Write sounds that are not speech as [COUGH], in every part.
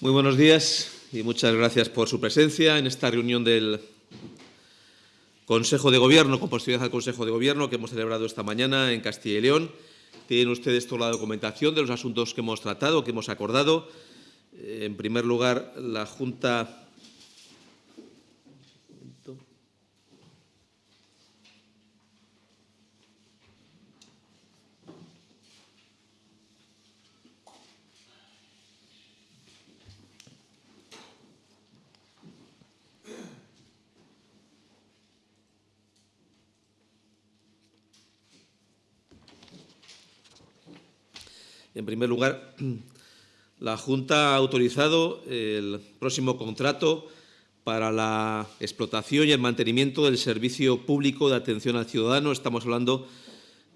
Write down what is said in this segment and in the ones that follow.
Muy buenos días y muchas gracias por su presencia en esta reunión del Consejo de Gobierno, con posterioridad al Consejo de Gobierno que hemos celebrado esta mañana en Castilla y León. Tienen ustedes toda la documentación de los asuntos que hemos tratado, que hemos acordado. En primer lugar, la Junta En primer lugar, [CLEARS THROAT] la Junta ha autorizado el próximo contrato para la explotación y el mantenimiento del servicio público de atención al ciudadano. Estamos hablando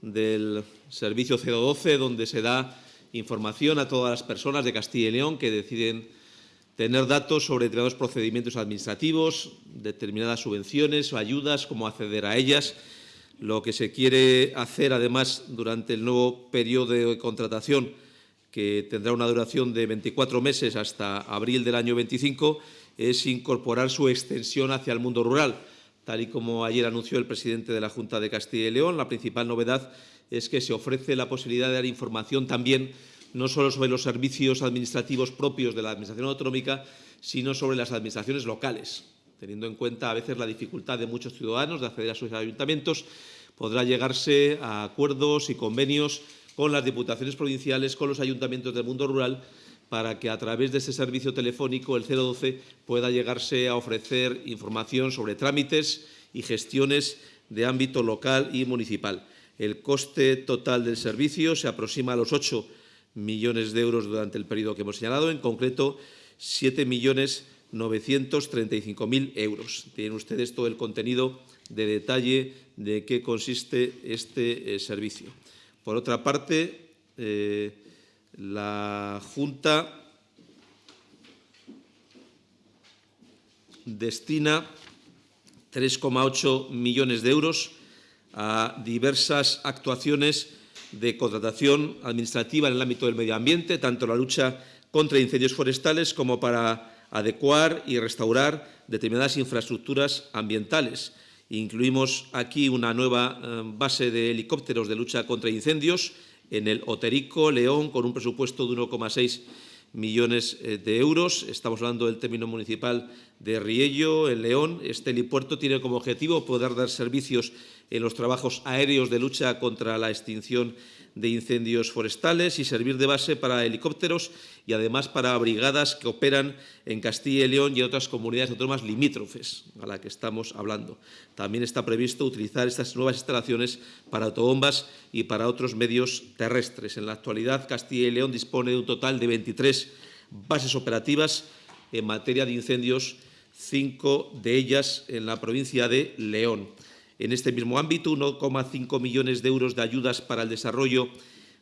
del servicio 012, donde se da información a todas las personas de Castilla y León que deciden tener datos sobre determinados procedimientos administrativos, determinadas subvenciones o ayudas, cómo acceder a ellas, lo que se quiere hacer, además, durante el nuevo periodo de contratación, que tendrá una duración de 24 meses hasta abril del año 25, es incorporar su extensión hacia el mundo rural. Tal y como ayer anunció el presidente de la Junta de Castilla y León, la principal novedad es que se ofrece la posibilidad de dar información también no solo sobre los servicios administrativos propios de la Administración autonómica, sino sobre las administraciones locales, teniendo en cuenta a veces la dificultad de muchos ciudadanos de acceder a sus ayuntamientos podrá llegarse a acuerdos y convenios con las diputaciones provinciales, con los ayuntamientos del mundo rural, para que a través de ese servicio telefónico, el 012, pueda llegarse a ofrecer información sobre trámites y gestiones de ámbito local y municipal. El coste total del servicio se aproxima a los 8 millones de euros durante el periodo que hemos señalado, en concreto 7 millones 935.000 euros. Tienen ustedes todo el contenido de detalle de qué consiste este eh, servicio. Por otra parte, eh, la Junta destina 3,8 millones de euros a diversas actuaciones de contratación administrativa en el ámbito del medio ambiente, tanto la lucha contra incendios forestales como para adecuar y restaurar determinadas infraestructuras ambientales. Incluimos aquí una nueva eh, base de helicópteros de lucha contra incendios en el Oterico, León, con un presupuesto de 1,6 millones eh, de euros. Estamos hablando del término municipal de Riello, en León. Este helipuerto tiene como objetivo poder dar servicios en los trabajos aéreos de lucha contra la extinción de incendios forestales y servir de base para helicópteros y además para brigadas que operan en Castilla y León y en otras comunidades autónomas limítrofes a la que estamos hablando. También está previsto utilizar estas nuevas instalaciones para autobombas y para otros medios terrestres. En la actualidad, Castilla y León dispone de un total de 23 bases operativas en materia de incendios, cinco de ellas en la provincia de León. En este mismo ámbito, 1,5 millones de euros de ayudas para el desarrollo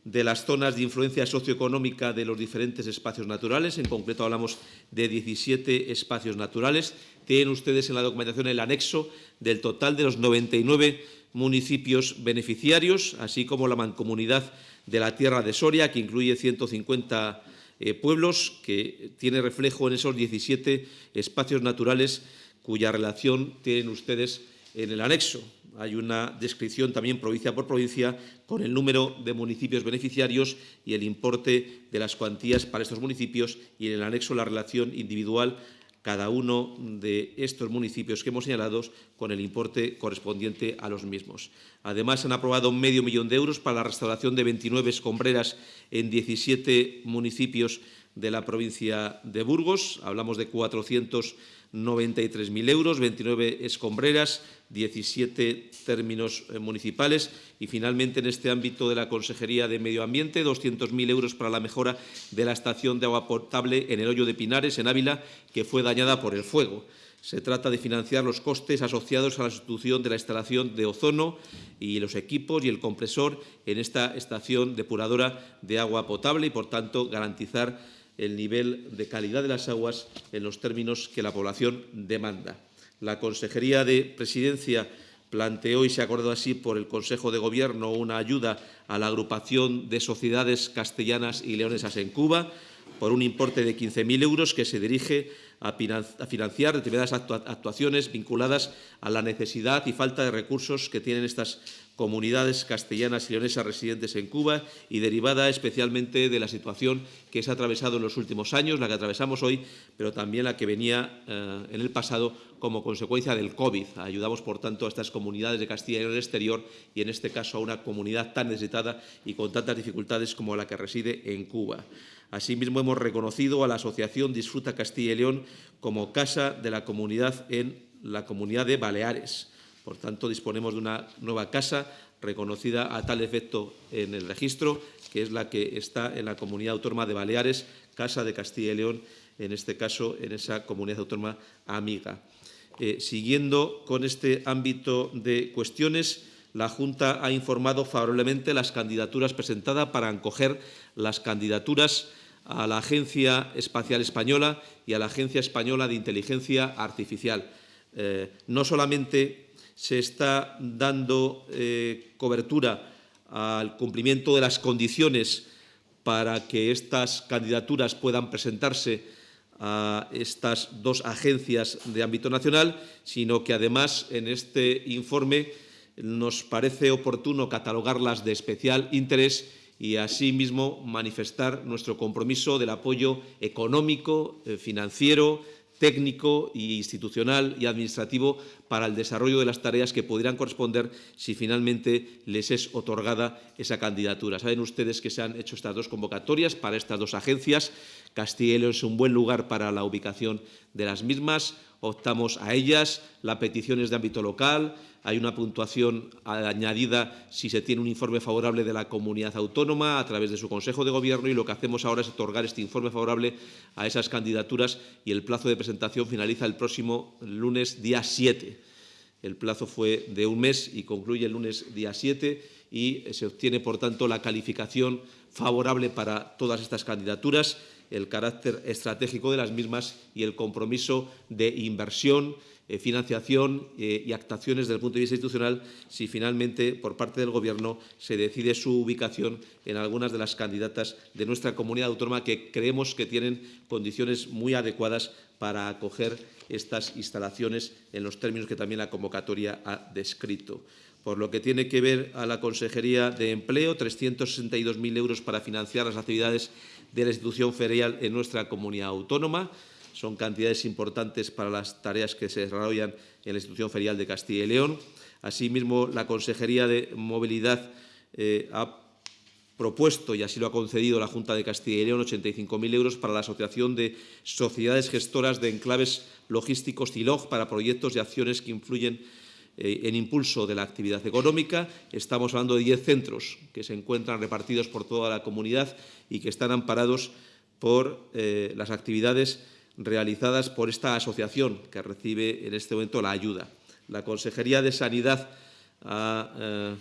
de las zonas de influencia socioeconómica de los diferentes espacios naturales. En concreto, hablamos de 17 espacios naturales. Tienen ustedes en la documentación el anexo del total de los 99 municipios beneficiarios, así como la mancomunidad de la Tierra de Soria, que incluye 150 eh, pueblos, que tiene reflejo en esos 17 espacios naturales cuya relación tienen ustedes en el anexo. Hay una descripción también provincia por provincia con el número de municipios beneficiarios y el importe de las cuantías para estos municipios y en el anexo la relación individual cada uno de estos municipios que hemos señalado con el importe correspondiente a los mismos. Además, han aprobado medio millón de euros para la restauración de 29 escombreras en 17 municipios de la provincia de Burgos. Hablamos de 493.000 euros, 29 escombreras, 17 términos eh, municipales y, finalmente, en este ámbito de la Consejería de Medio Ambiente, 200.000 euros para la mejora de la estación de agua potable en el Hoyo de Pinares, en Ávila, que fue dañada por el fuego. Se trata de financiar los costes asociados a la sustitución de la instalación de ozono y los equipos y el compresor en esta estación depuradora de agua potable y, por tanto, garantizar el nivel de calidad de las aguas en los términos que la población demanda. La Consejería de Presidencia planteó y se acordó así por el Consejo de Gobierno una ayuda a la agrupación de sociedades castellanas y leonesas en Cuba por un importe de 15.000 euros que se dirige a financiar determinadas actuaciones vinculadas a la necesidad y falta de recursos que tienen estas comunidades castellanas y leonesas residentes en Cuba y derivada especialmente de la situación que se ha atravesado en los últimos años, la que atravesamos hoy, pero también la que venía eh, en el pasado como consecuencia del COVID. Ayudamos, por tanto, a estas comunidades de Castilla y León exterior y, en este caso, a una comunidad tan necesitada y con tantas dificultades como la que reside en Cuba. Asimismo, hemos reconocido a la Asociación Disfruta Castilla y León como casa de la comunidad en la Comunidad de Baleares. Por tanto, disponemos de una nueva casa reconocida a tal efecto en el registro, que es la que está en la Comunidad Autónoma de Baleares, Casa de Castilla y León, en este caso, en esa comunidad autónoma amiga. Eh, siguiendo con este ámbito de cuestiones, la Junta ha informado favorablemente las candidaturas presentadas para acoger las candidaturas a la Agencia Espacial Española y a la Agencia Española de Inteligencia Artificial. Eh, no solamente se está dando eh, cobertura al cumplimiento de las condiciones para que estas candidaturas puedan presentarse a estas dos agencias de ámbito nacional, sino que además en este informe nos parece oportuno catalogarlas de especial interés y asimismo manifestar nuestro compromiso del apoyo económico, eh, financiero, técnico e institucional y administrativo para el desarrollo de las tareas que pudieran corresponder si finalmente les es otorgada esa candidatura. Saben ustedes que se han hecho estas dos convocatorias para estas dos agencias. León es un buen lugar para la ubicación de las mismas. Optamos a ellas. La petición es de ámbito local hay una puntuación añadida si se tiene un informe favorable de la comunidad autónoma a través de su Consejo de Gobierno y lo que hacemos ahora es otorgar este informe favorable a esas candidaturas y el plazo de presentación finaliza el próximo lunes día 7. El plazo fue de un mes y concluye el lunes día 7 y se obtiene, por tanto, la calificación favorable para todas estas candidaturas, el carácter estratégico de las mismas y el compromiso de inversión eh, financiación eh, y actuaciones desde el punto de vista institucional si finalmente por parte del Gobierno se decide su ubicación en algunas de las candidatas de nuestra comunidad autónoma que creemos que tienen condiciones muy adecuadas para acoger estas instalaciones en los términos que también la convocatoria ha descrito. Por lo que tiene que ver a la Consejería de Empleo, 362.000 euros para financiar las actividades de la institución ferial en nuestra comunidad autónoma son cantidades importantes para las tareas que se desarrollan en la institución ferial de Castilla y León. Asimismo, la Consejería de Movilidad eh, ha propuesto, y así lo ha concedido la Junta de Castilla y León, 85.000 euros para la Asociación de Sociedades Gestoras de Enclaves Logísticos CILOG para proyectos y acciones que influyen eh, en impulso de la actividad económica. Estamos hablando de 10 centros que se encuentran repartidos por toda la comunidad y que están amparados por eh, las actividades realizadas por esta asociación que recibe en este momento la ayuda. La Consejería de Sanidad ha, eh,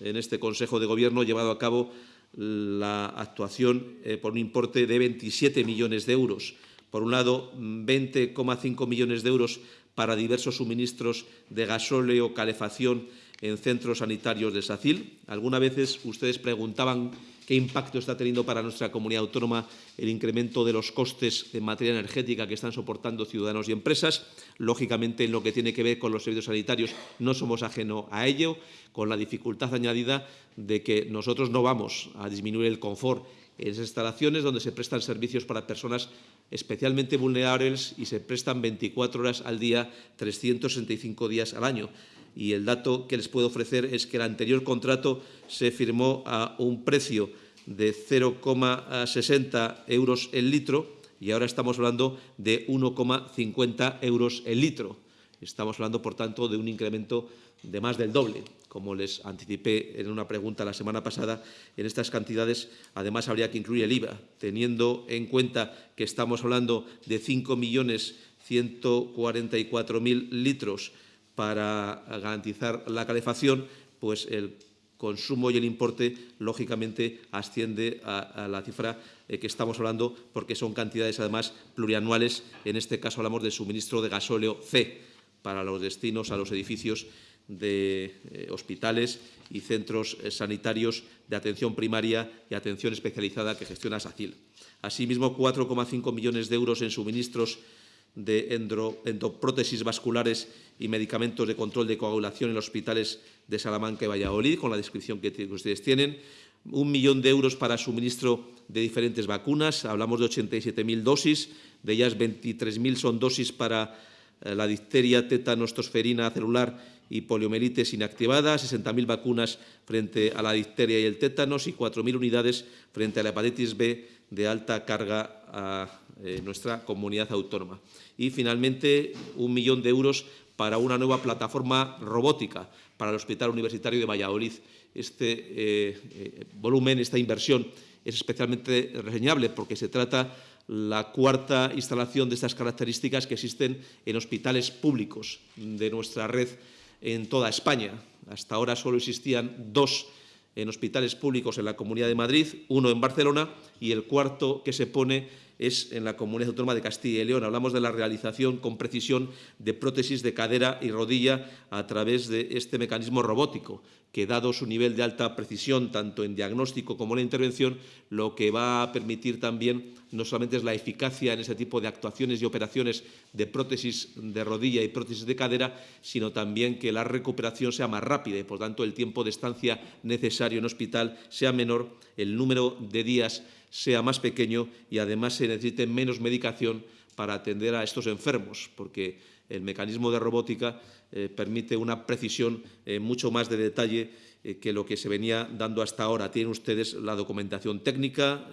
en este Consejo de Gobierno, llevado a cabo la actuación eh, por un importe de 27 millones de euros. Por un lado, 20,5 millones de euros para diversos suministros de gasóleo, calefacción en centros sanitarios de SACIL. Algunas veces ustedes preguntaban qué impacto está teniendo para nuestra comunidad autónoma el incremento de los costes de materia energética que están soportando ciudadanos y empresas. Lógicamente, en lo que tiene que ver con los servicios sanitarios, no somos ajeno a ello, con la dificultad añadida de que nosotros no vamos a disminuir el confort en esas instalaciones donde se prestan servicios para personas especialmente vulnerables y se prestan 24 horas al día, 365 días al año y el dato que les puedo ofrecer es que el anterior contrato se firmó a un precio de 0,60 euros el litro y ahora estamos hablando de 1,50 euros el litro. Estamos hablando, por tanto, de un incremento de más del doble. Como les anticipé en una pregunta la semana pasada, en estas cantidades además habría que incluir el IVA, teniendo en cuenta que estamos hablando de 5.144.000 litros para garantizar la calefacción, pues el consumo y el importe, lógicamente, asciende a, la cifra eh, que estamos hablando, porque son cantidades, además, plurianuales. En este caso hablamos de suministro de gasóleo C para los destinos a los edificios de eh, hospitales y centros eh, sanitarios de atención primaria y atención especializada que gestiona SACIL. Asimismo, 4,5 millones de euros en suministros de endoprótesis vasculares y medicamentos de control de coagulación en los hospitales de Salamanca y Valladolid, con la descripción que ustedes tienen. Un millón de euros para suministro de diferentes vacunas. Hablamos de 87.000 dosis, de ellas 23.000 son dosis para eh, la difteria, tétano, tosferina celular y poliomielitis inactivada, 60.000 vacunas frente a la difteria y el tétanos y 4.000 unidades frente a la hepatitis B de alta carga a eh, nuestra comunidad autónoma. Y, finalmente, un millón de euros para una nueva plataforma robótica para el Hospital Universitario de Valladolid. Este eh, volumen, esta inversión, es especialmente reseñable porque se trata la cuarta instalación de estas características que existen en hospitales públicos de nuestra red en toda España. Hasta ahora solo existían dos en hospitales públicos en la Comunidad de Madrid, uno en Barcelona y el cuarto que se pone es en la Comunidad Autónoma de Castilla y León. Hablamos de la realización con precisión de prótesis de cadera y rodilla a través de este mecanismo robótico, que dado su nivel de alta precisión, tanto en diagnóstico como en la intervención, lo que va a permitir también no solamente es la eficacia en ese tipo de actuaciones y operaciones de prótesis de rodilla y prótesis de cadera, sino también que la recuperación sea más rápida y, por tanto, el tiempo de estancia necesario en hospital sea menor, el número de días sea más pequeño y además se necesite menos medicación para atender a estos enfermos, porque el mecanismo de robótica eh, permite una precisión eh, mucho más de detalle eh, que lo que se venía dando hasta ahora. Tienen ustedes la documentación técnica,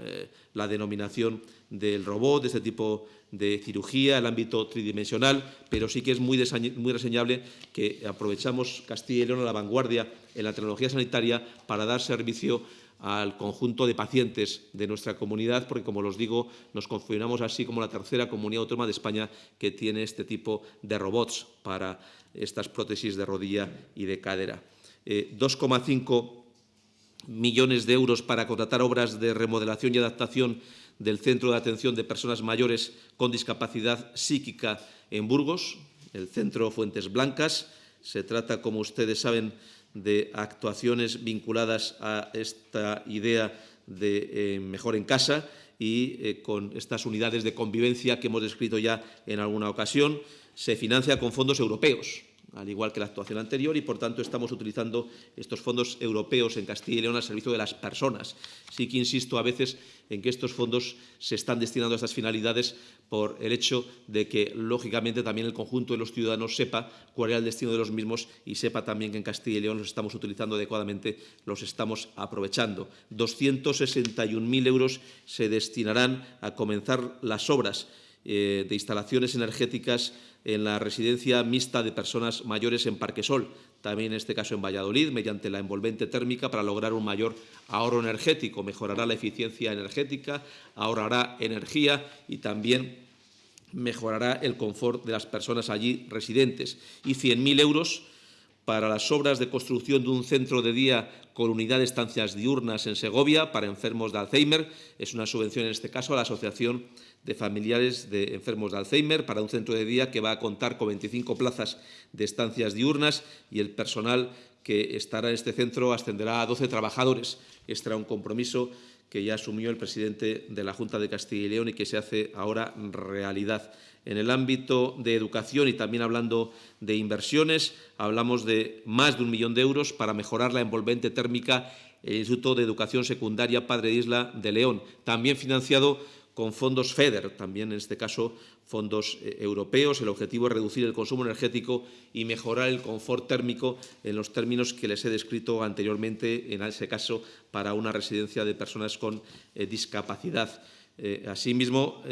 la denominación del robot, de este tipo de cirugía, el ámbito tridimensional, pero sí que es muy, muy reseñable que aprovechamos Castilla y León a la vanguardia en la tecnología sanitaria para dar servicio al conjunto de pacientes de nuestra comunidad, porque, como los digo, nos configuramos así como la tercera comunidad autónoma de España que tiene este tipo de robots para estas prótesis de rodilla y de cadera. 2,5 eh, millones de euros para contratar obras de remodelación y adaptación del Centro de Atención de Personas Mayores con Discapacidad Psíquica en Burgos, el Centro Fuentes Blancas. Se trata, como ustedes saben, de actuaciones vinculadas a esta idea de eh, mejor en casa y eh, con estas unidades de convivencia que hemos descrito ya en alguna ocasión, se financia con fondos europeos al igual que la actuación anterior, y por tanto estamos utilizando estos fondos europeos en Castilla y León al servicio de las personas. Sí que insisto a veces en que estos fondos se están destinando a estas finalidades por el hecho de que, lógicamente, también el conjunto de los ciudadanos sepa cuál era el destino de los mismos y sepa también que en Castilla y León los estamos utilizando adecuadamente, los estamos aprovechando. 261.000 euros se destinarán a comenzar las obras eh, de instalaciones energéticas en la residencia mixta de personas mayores en Parquesol, también en este caso en Valladolid, mediante la envolvente térmica para lograr un mayor ahorro energético. Mejorará la eficiencia energética, ahorrará energía y también mejorará el confort de las personas allí residentes. Y 100.000 euros para las obras de construcción de un centro de día con unidad de estancias diurnas en Segovia para enfermos de Alzheimer. Es una subvención, en este caso, a la Asociación de Familiares de Enfermos de Alzheimer para un centro de día que va a contar con 25 plazas de estancias diurnas y el personal que estará en este centro ascenderá a 12 trabajadores. Este era un compromiso que ya asumió el presidente de la Junta de Castilla y León y que se hace ahora realidad. En el ámbito de educación y también hablando de inversiones, hablamos de más de un millón de euros para mejorar la envolvente térmica el Instituto de Educación Secundaria Padre Isla de León, también financiado con fondos FEDER, también en este caso fondos eh, europeos. El objetivo es reducir el consumo energético y mejorar el confort térmico en los términos que les he descrito anteriormente, en ese caso para una residencia de personas con eh, discapacidad. Eh, asimismo,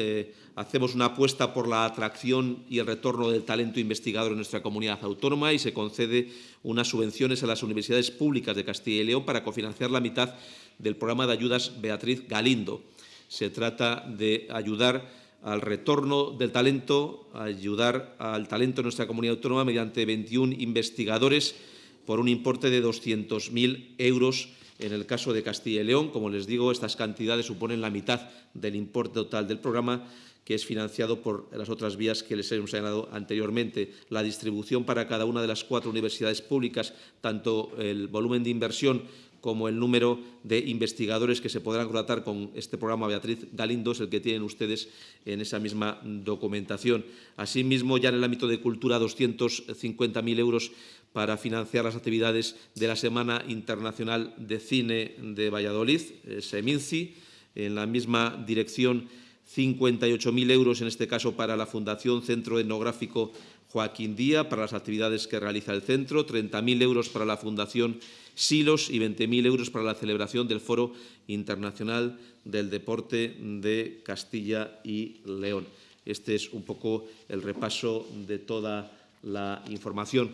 hacemos una apuesta por la atracción y el retorno del talento investigador en nuestra comunidad autónoma y se concede unas subvenciones a las universidades públicas de Castilla y León para cofinanciar la mitad del programa de ayudas Beatriz Galindo. Se trata de ayudar al retorno del talento, ayudar al talento en nuestra comunidad autónoma mediante 21 investigadores por un importe de 200.000 euros en el caso de Castilla y León. Como les digo, estas cantidades suponen la mitad del importe total del programa que es financiado por las otras vías que les hemos señalado anteriormente. La distribución para cada una de las cuatro universidades públicas, tanto el volumen de inversión como el número de investigadores que se podrán contratar con este programa Beatriz Galindo es el que tienen ustedes en esa misma documentación. Asimismo, ya en el ámbito de cultura, 250.000 euros para financiar las actividades de la Semana Internacional de Cine de Valladolid, eh, SEMINCI. En la misma dirección, 58.000 euros, en este caso, para la Fundación Centro Etnográfico Joaquín Día, para las actividades que realiza el centro, 30.000 euros para la Fundación Silos y 20.000 euros para la celebración del Foro Internacional del Deporte de Castilla y León. Este es un poco el repaso de toda la información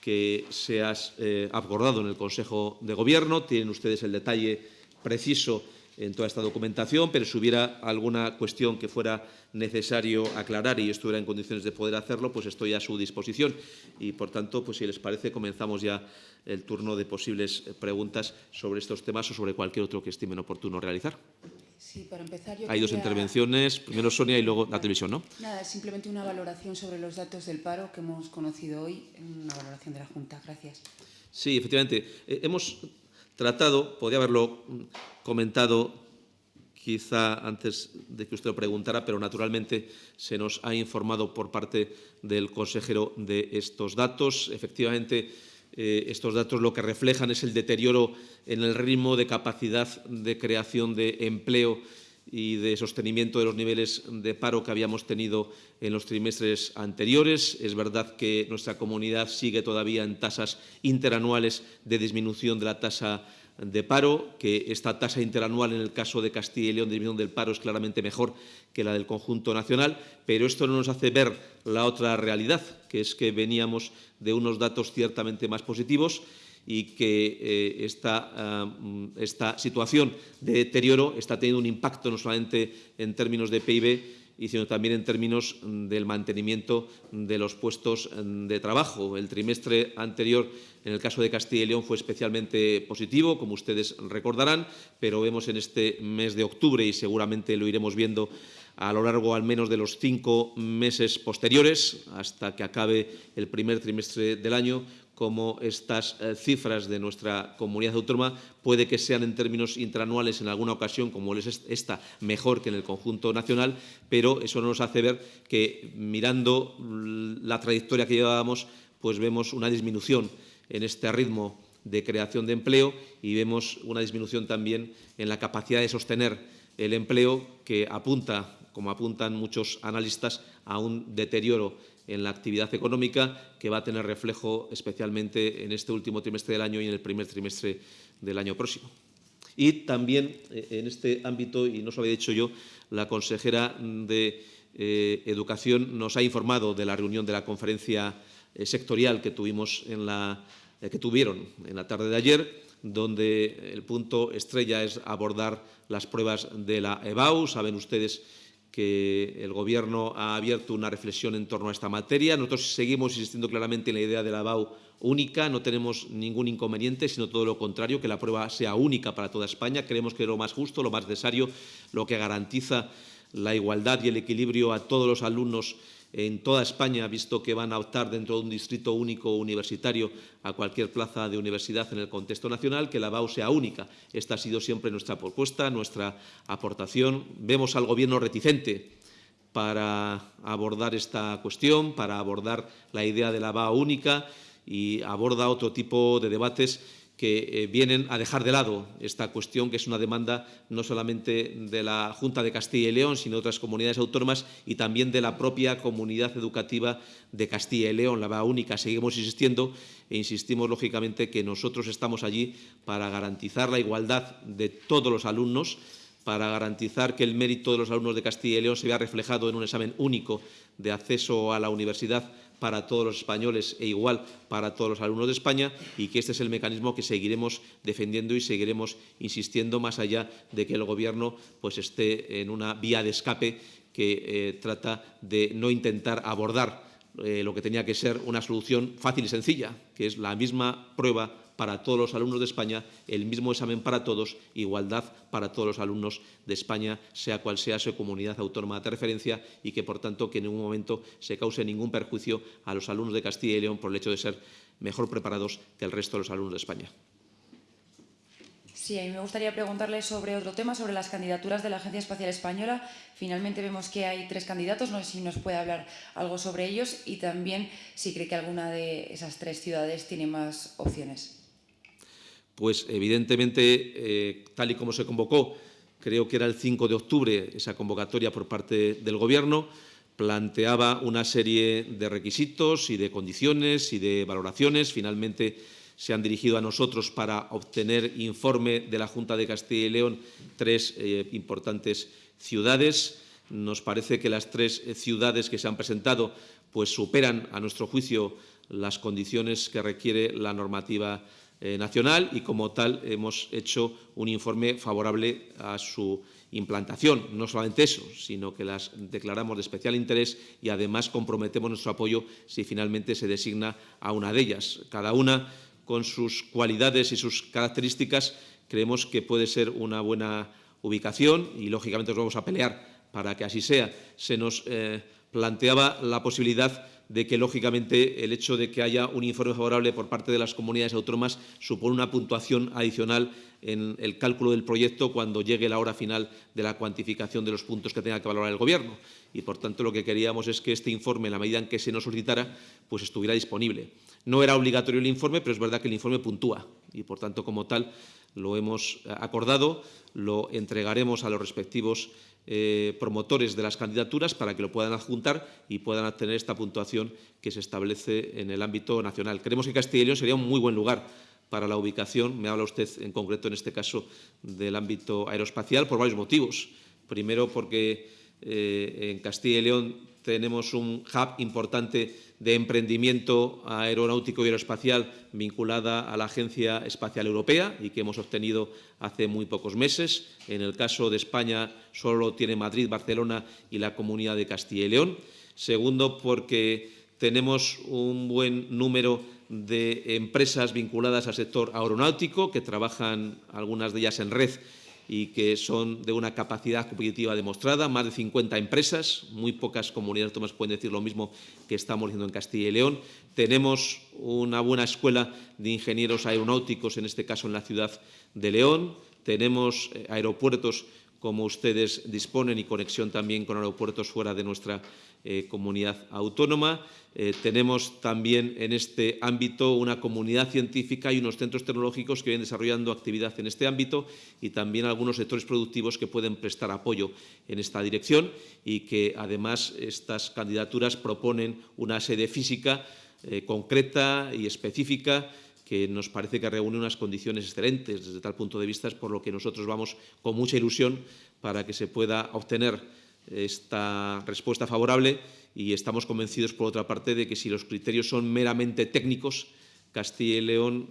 que se ha eh, acordado en el Consejo de Gobierno. Tienen ustedes el detalle preciso en toda esta documentación, pero si hubiera alguna cuestión que fuera necesario aclarar y estuviera en condiciones de poder hacerlo, pues estoy a su disposición. Y, por tanto, pues si les parece, comenzamos ya el turno de posibles preguntas sobre estos temas o sobre cualquier otro que estimen oportuno realizar. Sí, para empezar, yo Hay dos quería- intervenciones, primero Sonia y luego la televisión, ¿no? Nada, simplemente una valoración sobre los datos del paro que hemos conocido hoy, una valoración de la Junta. Gracias. Sí, efectivamente. Eh, hemos tratado, podría haberlo comentado quizá antes de que usted lo preguntara, pero naturalmente se nos ha informado por parte del consejero de estos datos. Efectivamente, eh, estos datos lo que reflejan es el deterioro en el ritmo de capacidad de creación de empleo y de sostenimiento de los niveles de paro que habíamos tenido en los trimestres anteriores. Es verdad que nuestra comunidad sigue todavía en tasas interanuales de disminución de la tasa de paro, que esta tasa interanual en el caso de Castilla y León de disminución del paro es claramente mejor que la del conjunto nacional, pero esto no nos hace ver la otra realidad, que es que veníamos de unos datos ciertamente más positivos y que eh, esta, ah, mm, esta situación de deterioro está teniendo un impacto no solamente en términos de PIB, sino también en términos mm, del mantenimiento de los puestos mm, de trabajo. El trimestre anterior, en el caso de Castilla y León, fue especialmente positivo, como ustedes recordarán, pero vemos en este mes de octubre, y seguramente lo iremos viendo a lo largo al menos de los cinco meses posteriores, hasta que acabe el primer trimestre del año, como estas eh, cifras de nuestra comunidad autónoma puede que sean en términos interanuales en alguna ocasión, como es esta, mejor que en el conjunto nacional, pero eso nos hace ver que mirando la trayectoria que llevábamos, pues vemos una disminución en este ritmo de creación de empleo y vemos una disminución también en la capacidad de sostener el empleo que apunta, como apuntan muchos analistas, a un deterioro en la actividad económica que va a tener reflejo especialmente en este último trimestre del año y en el primer trimestre del año próximo. Y también eh, en este ámbito, y no os lo había dicho yo, la consejera de eh, Educación nos ha informado de la reunión de la conferencia eh, sectorial que, tuvimos en la, que tuvieron en la tarde de ayer, donde el punto estrella es abordar las pruebas de la EBAU. Saben ustedes que el Gobierno ha abierto una reflexión en torno a esta materia. Nosotros seguimos insistiendo claramente en la idea de la BAU única, no tenemos ningún inconveniente, sino todo lo contrario, que la prueba sea única para toda España. Creemos que es lo más justo, lo más necesario, lo que garantiza la igualdad y el equilibrio a todos los alumnos en toda España, visto que van a optar dentro de un distrito único universitario a cualquier plaza de universidad en el contexto nacional, que la BAU sea única. Esta ha sido siempre nuestra propuesta, nuestra aportación. Vemos al Gobierno reticente para abordar esta cuestión, para abordar la idea de la BAU única y aborda otro tipo de debates que eh, vienen a dejar de lado esta cuestión, que es una demanda no solamente de la Junta de Castilla y León, sino de otras comunidades autónomas y también de la propia comunidad educativa de Castilla y León, la única. Seguimos insistiendo e insistimos, lógicamente, que nosotros estamos allí para garantizar la igualdad de todos los alumnos, para garantizar que el mérito de los alumnos de Castilla y León se vea reflejado en un examen único de acceso a la universidad para todos los españoles e igual para todos los alumnos de España y que este es el mecanismo que seguiremos defendiendo y seguiremos insistiendo más allá de que el Gobierno pues, esté en una vía de escape que eh, trata de no intentar abordar eh, lo que tenía que ser una solución fácil y sencilla, que es la misma prueba para todos los alumnos de España, el mismo examen para todos, igualdad para todos los alumnos de España, sea cual sea su comunidad autónoma de referencia y que, por tanto, que en ningún momento se cause ningún perjuicio a los alumnos de Castilla y León por el hecho de ser mejor preparados que el resto de los alumnos de España. Sí, a mí me gustaría preguntarle sobre otro tema, sobre las candidaturas de la Agencia Espacial Española. Finalmente vemos que hay tres candidatos, no sé si nos puede hablar algo sobre ellos y también si cree que alguna de esas tres ciudades tiene más opciones. Pues evidentemente, eh, tal y como se convocó, creo que era el 5 de octubre esa convocatoria por parte del Gobierno, planteaba una serie de requisitos y de condiciones y de valoraciones. Finalmente, se han dirigido a nosotros para obtener informe de la Junta de Castilla y León tres eh, importantes ciudades. Nos parece que las tres eh, ciudades que se han presentado pues, superan, a nuestro juicio, las condiciones que requiere la normativa eh, nacional y, como tal, hemos hecho un informe favorable a su implantación. No solamente eso, sino que las declaramos de especial interés y, además, comprometemos nuestro apoyo si finalmente se designa a una de ellas. Cada una con sus cualidades y sus características, creemos que puede ser una buena ubicación y, lógicamente, nos vamos a pelear para que así sea. Se nos eh, planteaba la posibilidad de que, lógicamente, el hecho de que haya un informe favorable por parte de las comunidades autónomas supone una puntuación adicional en el cálculo del proyecto cuando llegue la hora final de la cuantificación de los puntos que tenga que valorar el Gobierno. Y, por tanto, lo que queríamos es que este informe, en la medida en que se nos solicitara, pues estuviera disponible. No era obligatorio el informe, pero es verdad que el informe puntúa y, por tanto, como tal, lo hemos acordado, lo entregaremos a los respectivos eh, promotores de las candidaturas para que lo puedan adjuntar y puedan obtener esta puntuación que se establece en el ámbito nacional. Creemos que Castilla y León sería un muy buen lugar para la ubicación. Me habla usted, en concreto, en este caso, del ámbito aeroespacial por varios motivos. Primero, porque eh, en Castilla y León tenemos un hub importante de emprendimiento aeronáutico y aeroespacial vinculada a la Agencia Espacial Europea y que hemos obtenido hace muy pocos meses. En el caso de España solo tiene Madrid, Barcelona y la Comunidad de Castilla y León. Segundo, porque tenemos un buen número de empresas vinculadas al sector aeronáutico que trabajan algunas de ellas en red y que son de una capacidad competitiva demostrada, más de 50 empresas, muy pocas comunidades autónomas pueden decir lo mismo que estamos diciendo en Castilla y León. Tenemos una buena escuela de ingenieros aeronáuticos, en este caso en la ciudad de León. Tenemos eh, aeropuertos como ustedes disponen y conexión también con aeropuertos fuera de nuestra eh, comunidad autónoma. Eh, tenemos también en este ámbito una comunidad científica y unos centros tecnológicos que vienen desarrollando actividad en este ámbito y también algunos sectores productivos que pueden prestar apoyo en esta dirección y que además estas candidaturas proponen una sede física eh, concreta y específica que nos parece que reúne unas condiciones excelentes desde tal punto de vista, es por lo que nosotros vamos con mucha ilusión para que se pueda obtener esta respuesta favorable y estamos convencidos, por otra parte, de que si los criterios son meramente técnicos, Castilla y León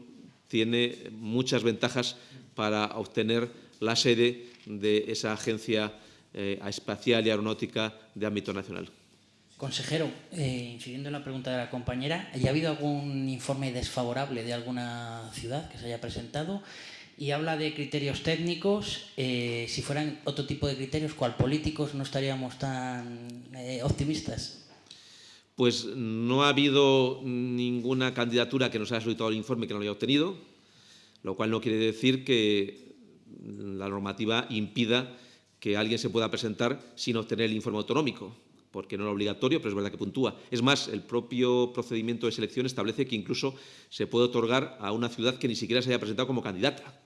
tiene muchas ventajas para obtener la sede de esa agencia eh, espacial y aeronáutica de ámbito nacional. Consejero, eh, incidiendo en la pregunta de la compañera, ¿ya ha habido algún informe desfavorable de alguna ciudad que se haya presentado? Y habla de criterios técnicos. Eh, si fueran otro tipo de criterios, ¿cuál políticos no estaríamos tan eh, optimistas? Pues no ha habido ninguna candidatura que nos haya solicitado el informe que no lo haya obtenido, lo cual no quiere decir que la normativa impida que alguien se pueda presentar sin obtener el informe autonómico porque no era obligatorio, pero es verdad que puntúa. Es más, el propio procedimiento de selección establece que incluso se puede otorgar a una ciudad que ni siquiera se haya presentado como candidata.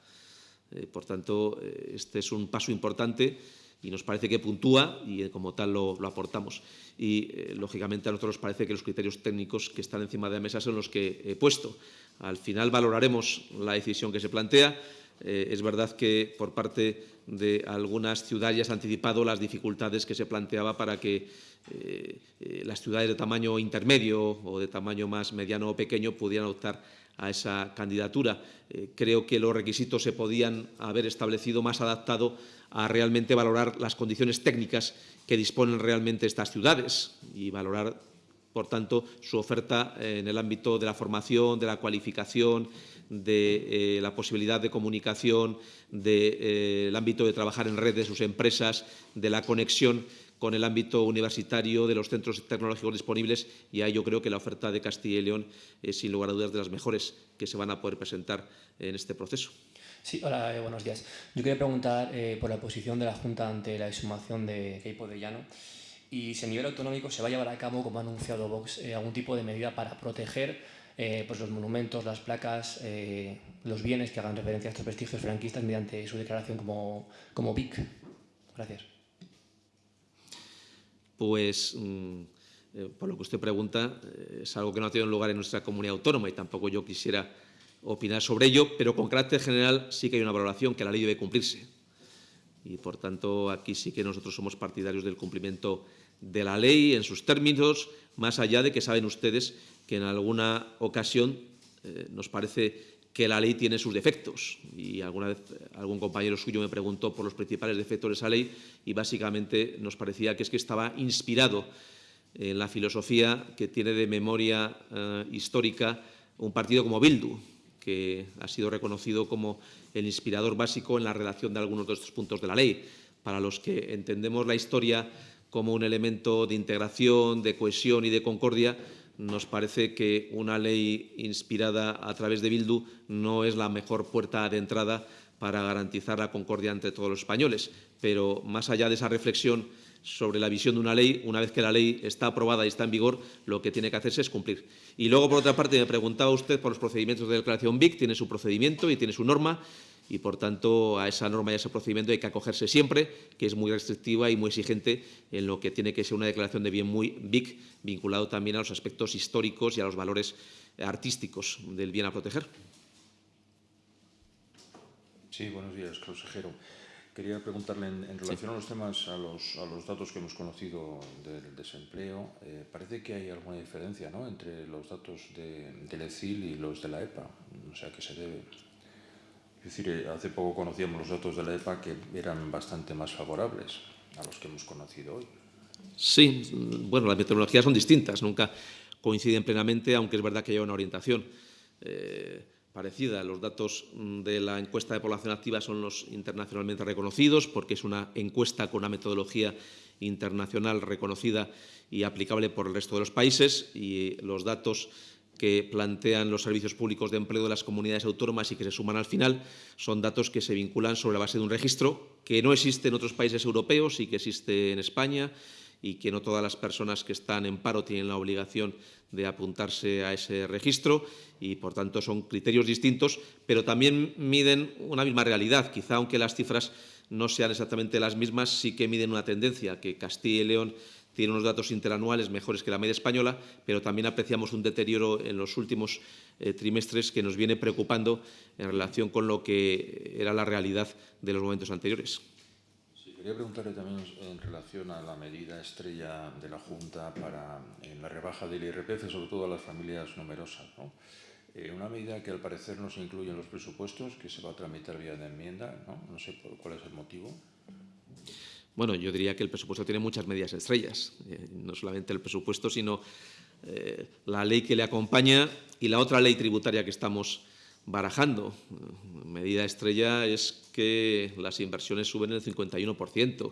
Eh, por tanto, eh, este es un paso importante y nos parece que puntúa y eh, como tal lo, aportamos. Y, lógicamente, a nosotros nos parece que los criterios técnicos que están encima de la mesa son los que he puesto. Al final valoraremos la decisión que se plantea. Es verdad que por parte de algunas ciudades ya se han anticipado las dificultades que se planteaba para que eh, eh, las ciudades de tamaño intermedio o de tamaño más mediano o pequeño pudieran optar a esa candidatura. Eh, creo que los requisitos se podían haber establecido más adaptado a realmente valorar las condiciones técnicas que disponen realmente estas ciudades y valorar por tanto, su oferta en el ámbito de la formación, de la cualificación, de eh, la posibilidad de comunicación, del eh, ámbito de trabajar en red de sus empresas, de la conexión con el ámbito universitario, de los centros tecnológicos disponibles y ahí yo creo que la oferta de Castilla y León es sin lugar a dudas de las mejores que se van a poder presentar en este proceso. Sí, hola, eh, buenos días. Yo quería preguntar eh, por la posición de la Junta ante la exhumación de Queipo de Llano y si a nivel autonómico se va a llevar a cabo, como ha anunciado Vox, eh, algún tipo de medida para proteger pues los monumentos, las placas, los bienes que hagan referencia a estos vestigios franquistas mediante su declaración como, como BIC. Gracias. Pues, mm, por lo que usted pregunta, es algo que no ha tenido lugar en nuestra comunidad autónoma y tampoco yo quisiera opinar sobre ello, pero con carácter general sí que hay una valoración que la ley debe cumplirse. Y, por tanto, aquí sí que nosotros somos partidarios del cumplimiento de la ley en sus términos, más allá de que saben ustedes que en alguna ocasión eh, nos parece que la ley tiene sus defectos. Y alguna vez algún compañero suyo me preguntó por los principales defectos de esa ley y básicamente nos parecía que es que estaba inspirado en la filosofía que tiene de memoria eh, histórica un partido como Bildu, que ha sido reconocido como el inspirador básico en la redacción de algunos de estos puntos de la ley. Para los que entendemos la historia como un elemento de integración, de cohesión y de concordia, nos parece que una ley inspirada a través de Bildu no es la mejor puerta de entrada para garantizar la concordia entre todos los españoles. Pero más allá de esa reflexión sobre la visión de una ley, una vez que la ley está aprobada y está en vigor, lo que tiene que hacerse es cumplir. Y luego, por otra parte, me preguntaba usted por los procedimientos de declaración BIC, tiene su procedimiento y tiene su norma, y, por tanto, a esa norma y a ese procedimiento hay que acogerse siempre, que es muy restrictiva y muy exigente en lo que tiene que ser una declaración de bien muy BIC, vinculado también a los aspectos históricos y a los valores artísticos del bien a proteger. Sí, buenos días, consejero. Quería preguntarle en, en relación sí. a los temas, a los, a los, datos que hemos conocido del desempleo, eh, parece que hay alguna diferencia ¿no? entre los datos de, del ECIL y los de la EPA. O sea, que se debe. Es decir, eh, hace poco conocíamos los datos de la EPA que eran bastante más favorables a los que hemos conocido hoy. Sí, bueno, las metodologías son distintas, nunca coinciden plenamente, aunque es verdad que hay una orientación. Eh, parecida. Los datos de la encuesta de población activa son los internacionalmente reconocidos porque es una encuesta con una metodología internacional reconocida y aplicable por el resto de los países y los datos que plantean los servicios públicos de empleo de las comunidades autónomas y que se suman al final son datos que se vinculan sobre la base de un registro que no existe en otros países europeos y que existe en España y que no todas las personas que están en paro tienen la obligación de apuntarse a ese registro y, por tanto, son criterios distintos, pero también miden una misma realidad. Quizá, aunque las cifras no sean exactamente las mismas, sí que miden una tendencia, que Castilla y León tiene unos datos interanuales mejores que la media española, pero también apreciamos un deterioro en los últimos eh, trimestres que nos viene preocupando en relación con lo que era la realidad de los momentos anteriores. Quería preguntarle también en relación a la medida estrella de la Junta para la rebaja del IRPF, sobre todo a las familias numerosas. ¿no? Eh, una medida que al parecer no se incluye en los presupuestos, que se va a tramitar vía de enmienda. No, no sé cuál es el motivo. Bueno, yo diría que el presupuesto tiene muchas medidas estrellas, eh, no solamente el presupuesto, sino eh, la ley que le acompaña y la otra ley tributaria que estamos barajando. Medida estrella es que las inversiones suben el 51%.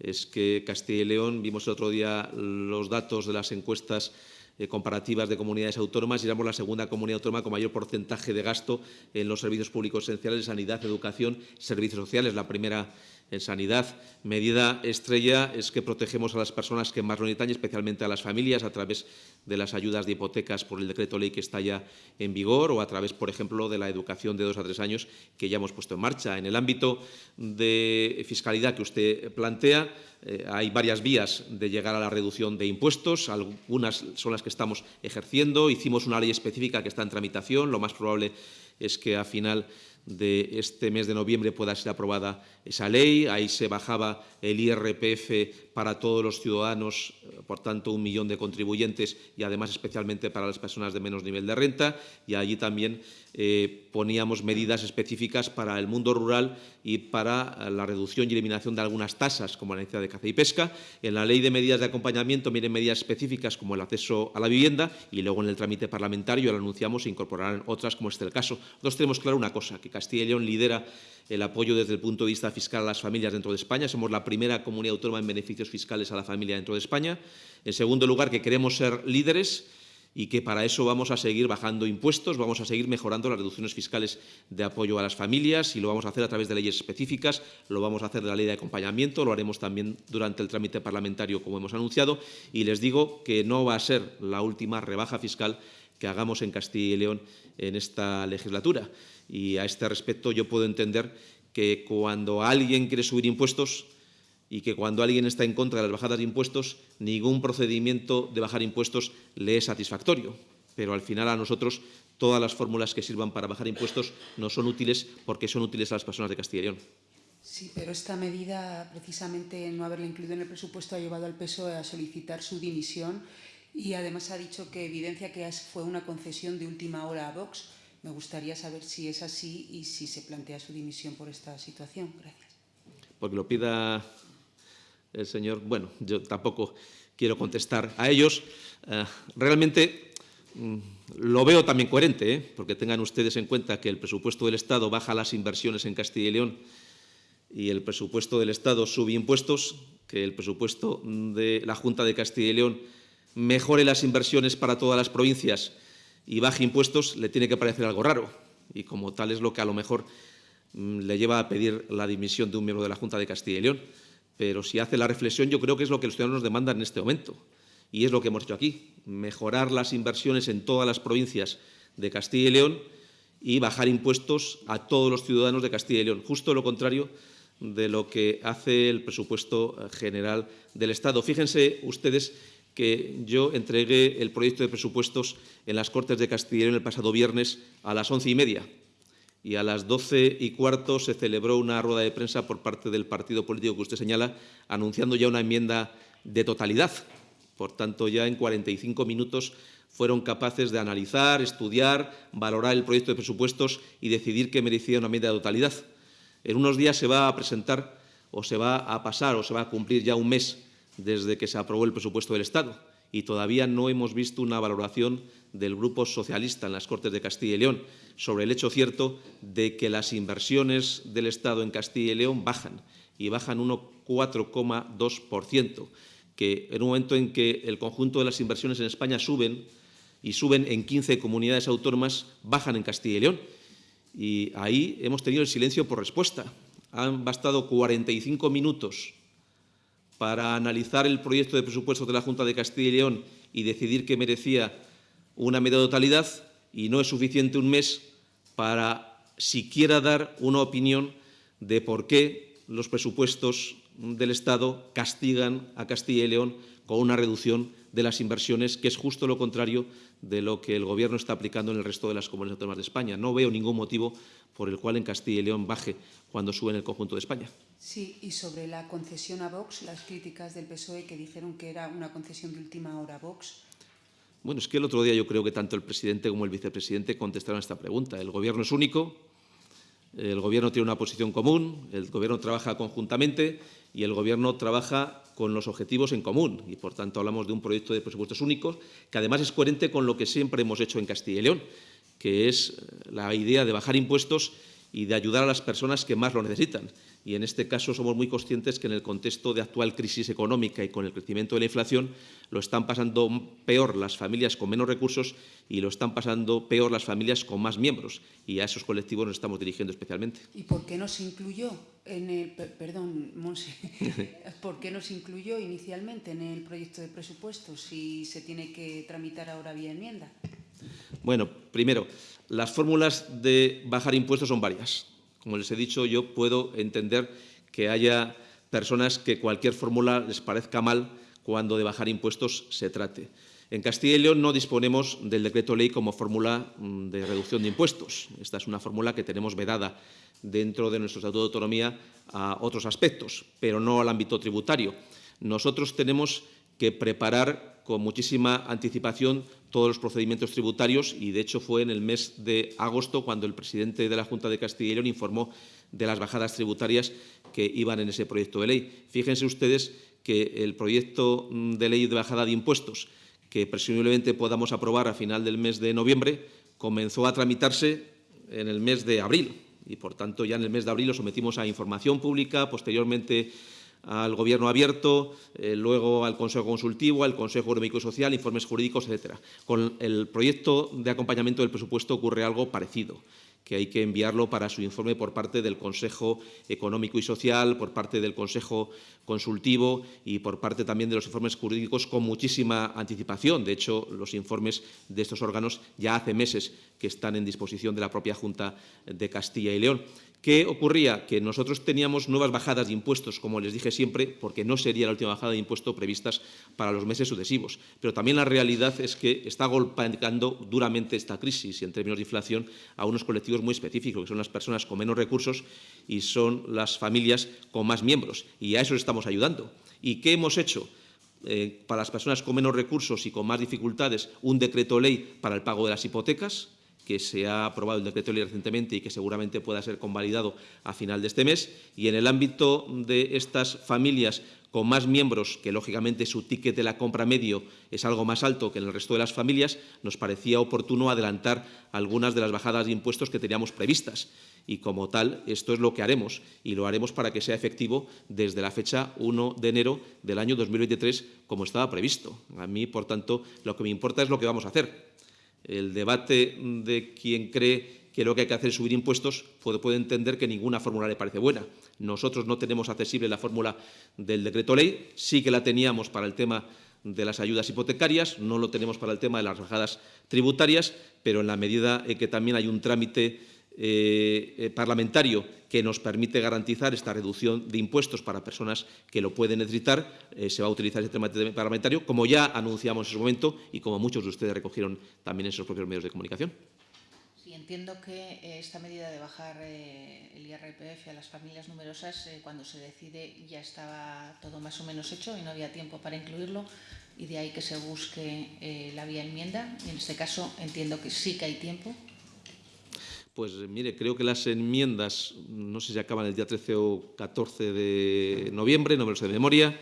Es que Castilla y León, vimos el otro día los datos de las encuestas eh, comparativas de comunidades autónomas y éramos la segunda comunidad autónoma con mayor porcentaje de gasto en los servicios públicos esenciales, sanidad, educación, servicios sociales. La primera en sanidad. Medida estrella es que protegemos a las personas que más lo necesitan, especialmente a las familias, a través de las ayudas de hipotecas por el decreto ley que está ya en vigor o a través, por ejemplo, de la educación de dos a tres años que ya hemos puesto en marcha. En el ámbito de fiscalidad que usted plantea, eh, hay varias vías de llegar a la reducción de impuestos. Algunas son las que estamos ejerciendo. Hicimos una ley específica que está en tramitación. Lo más probable es que a final de este mes de noviembre pueda ser aprobada esa ley. Ahí se bajaba el IRPF para todos los ciudadanos por tanto, un millón de contribuyentes y, además, especialmente para las personas de menos nivel de renta. Y allí también eh, poníamos medidas específicas para el mundo rural y para la reducción y eliminación de algunas tasas, como la necesidad de caza y pesca. En la Ley de Medidas de Acompañamiento vienen medidas específicas como el acceso a la vivienda y luego en el trámite parlamentario, lo anunciamos, se incorporarán otras, como este el caso. Nosotros tenemos claro una cosa, que Castilla y León lidera el apoyo desde el punto de vista fiscal a las familias dentro de España. Somos la primera comunidad autónoma en beneficios fiscales a la familia dentro de España. En segundo lugar, que queremos ser líderes y que para eso vamos a seguir bajando impuestos, vamos a seguir mejorando las reducciones fiscales de apoyo a las familias y lo vamos a hacer a través de leyes específicas, lo vamos a hacer de la ley de acompañamiento, lo haremos también durante el trámite parlamentario, como hemos anunciado, y les digo que no va a ser la última rebaja fiscal que hagamos en Castilla y León en esta legislatura. Y a este respecto yo puedo entender que cuando alguien quiere subir impuestos y que cuando alguien está en contra de las bajadas de impuestos, ningún procedimiento de bajar impuestos le es satisfactorio. Pero al final a nosotros todas las fórmulas que sirvan para bajar impuestos no son útiles porque son útiles a las personas de Castilla y León. Sí, pero esta medida, precisamente no haberla incluido en el presupuesto, ha llevado al PSOE a solicitar su dimisión y además ha dicho que evidencia que fue una concesión de última hora a Vox. Me gustaría saber si es así y si se plantea su dimisión por esta situación. Gracias. Porque lo pida el señor. Bueno, yo tampoco quiero contestar a ellos. Eh, realmente mm, lo veo también coherente, ¿eh? porque tengan ustedes en cuenta que el presupuesto del Estado baja las inversiones en Castilla y León y el presupuesto del Estado sube impuestos, que el presupuesto de la Junta de Castilla y León mejore las inversiones para todas las provincias y baje impuestos, le tiene que parecer algo raro. Y como tal es lo que a lo mejor mm, le lleva a pedir la dimisión de un miembro de la Junta de Castilla y León. Pero si hace la reflexión, yo creo que es lo que los ciudadanos demandan en este momento. Y es lo que hemos hecho aquí, mejorar las inversiones en todas las provincias de Castilla y León y bajar impuestos a todos los ciudadanos de Castilla y León. Justo lo contrario de lo que hace el presupuesto general del Estado. Fíjense ustedes que yo entregué el proyecto de presupuestos en las Cortes de León el pasado viernes a las once y media y a las doce y cuarto se celebró una rueda de prensa por parte del partido político que usted señala, anunciando ya una enmienda de totalidad. Por tanto, ya en 45 minutos fueron capaces de analizar, estudiar, valorar el proyecto de presupuestos y decidir que merecía una enmienda de totalidad. En unos días se va a presentar o se va a pasar o se va a cumplir ya un mes desde que se aprobó el presupuesto del Estado y todavía no hemos visto una valoración del Grupo Socialista en las Cortes de Castilla y León sobre el hecho cierto de que las inversiones del Estado en Castilla y León bajan y bajan un 4,2%, que en un momento en que el conjunto de las inversiones en España suben y suben en 15 comunidades autónomas, bajan en Castilla y León. Y ahí hemos tenido el silencio por respuesta. Han bastado 45 minutos para analizar el proyecto de presupuestos de la Junta de Castilla y León y decidir que merecía una media totalidad y no es suficiente un mes para siquiera dar una opinión de por qué los presupuestos del Estado castigan a Castilla y León con una reducción de las inversiones, que es justo lo contrario de lo que el Gobierno está aplicando en el resto de las comunidades autónomas de España. No veo ningún motivo por el cual en Castilla y León baje cuando sube en el conjunto de España. Sí, y sobre la concesión a Vox, las críticas del PSOE que dijeron que era una concesión de última hora a Vox. Bueno, es que el otro día yo creo que tanto el presidente como el vicepresidente contestaron a esta pregunta. El Gobierno es único, el Gobierno tiene una posición común, el Gobierno trabaja conjuntamente y el Gobierno trabaja con los objetivos en común y, por tanto, hablamos de un proyecto de presupuestos únicos que, además, es coherente con lo que siempre hemos hecho en Castilla y León, que es la idea de bajar impuestos y de ayudar a las personas que más lo necesitan. Y en este caso somos muy conscientes que en el contexto de actual crisis económica y con el crecimiento de la inflación lo están pasando peor las familias con menos recursos y lo están pasando peor las familias con más miembros. Y a esos colectivos nos estamos dirigiendo especialmente. ¿Y por qué no se incluyó en el, perdón, Monse, [LAUGHS] por qué no se incluyó inicialmente en el proyecto de presupuestos si se tiene que tramitar ahora vía enmienda? Bueno, primero, las fórmulas de bajar impuestos son varias. Como les he dicho, yo puedo entender que haya personas que cualquier fórmula les parezca mal cuando de bajar impuestos se trate. En Castilla y León no disponemos del decreto ley como fórmula mm, de reducción de impuestos. Esta es una fórmula que tenemos vedada dentro de nuestro Estatuto de Autonomía a otros aspectos, pero no al ámbito tributario. Nosotros tenemos que preparar con muchísima anticipación todos los procedimientos tributarios y, de hecho, fue en el mes de agosto cuando el presidente de la Junta de Castilla y León informó de las bajadas tributarias que iban en ese proyecto de ley. Fíjense ustedes que el proyecto de ley de bajada de impuestos, que presumiblemente podamos aprobar a final del mes de noviembre, comenzó a tramitarse en el mes de abril y, por tanto, ya en el mes de abril lo sometimos a información pública, posteriormente al Gobierno abierto, eh, luego al Consejo Consultivo, al Consejo Económico y Social, informes jurídicos, etcétera. Con el proyecto de acompañamiento del presupuesto ocurre algo parecido que hay que enviarlo para su informe por parte del Consejo Económico y Social, por parte del Consejo Consultivo y por parte también de los informes jurídicos con muchísima anticipación. De hecho, los informes de estos órganos ya hace meses que están en disposición de la propia Junta de Castilla y León. ¿Qué ocurría? Que nosotros teníamos nuevas bajadas de impuestos, como les dije siempre, porque no sería la última bajada de impuesto previstas para los meses sucesivos. Pero también la realidad es que está golpeando duramente esta crisis en términos de inflación a unos colectivos muy específicos, que son las personas con menos recursos y son las familias con más miembros. Y a eso estamos ayudando. ¿Y qué hemos hecho? Eh, para las personas con menos recursos y con más dificultades, un decreto ley para el pago de las hipotecas, que se ha aprobado el decreto ley recientemente y que seguramente pueda ser convalidado a final de este mes. Y en el ámbito de estas familias con más miembros, que lógicamente su ticket de la compra medio es algo más alto que en el resto de las familias, nos parecía oportuno adelantar algunas de las bajadas de impuestos que teníamos previstas. Y como tal, esto es lo que haremos y lo haremos para que sea efectivo desde la fecha 1 de enero del año 2023, como estaba previsto. A mí, por tanto, lo que me importa es lo que vamos a hacer el debate de quien cree que lo que hay que hacer es subir impuestos puede, entender que ninguna fórmula le parece buena. Nosotros no tenemos accesible la fórmula del decreto ley, sí que la teníamos para el tema de las ayudas hipotecarias, no lo tenemos para el tema de las bajadas tributarias, pero en la medida en que también hay un trámite eh, eh, parlamentario que nos permite garantizar esta reducción de impuestos para personas que lo pueden necesitar, eh, se va a utilizar este trámite parlamentario, como ya anunciamos en su momento y como muchos de ustedes recogieron también en sus propios medios de comunicación. Sí, entiendo que esta medida de bajar el IRPF a las familias numerosas, cuando se decide ya estaba todo más o menos hecho y no había tiempo para incluirlo y de ahí que se busque la vía enmienda. Y en este caso entiendo que sí que hay tiempo pues mire, creo que las enmiendas, no sé si acaban el día 13 o 14 de noviembre, no me lo sé de memoria,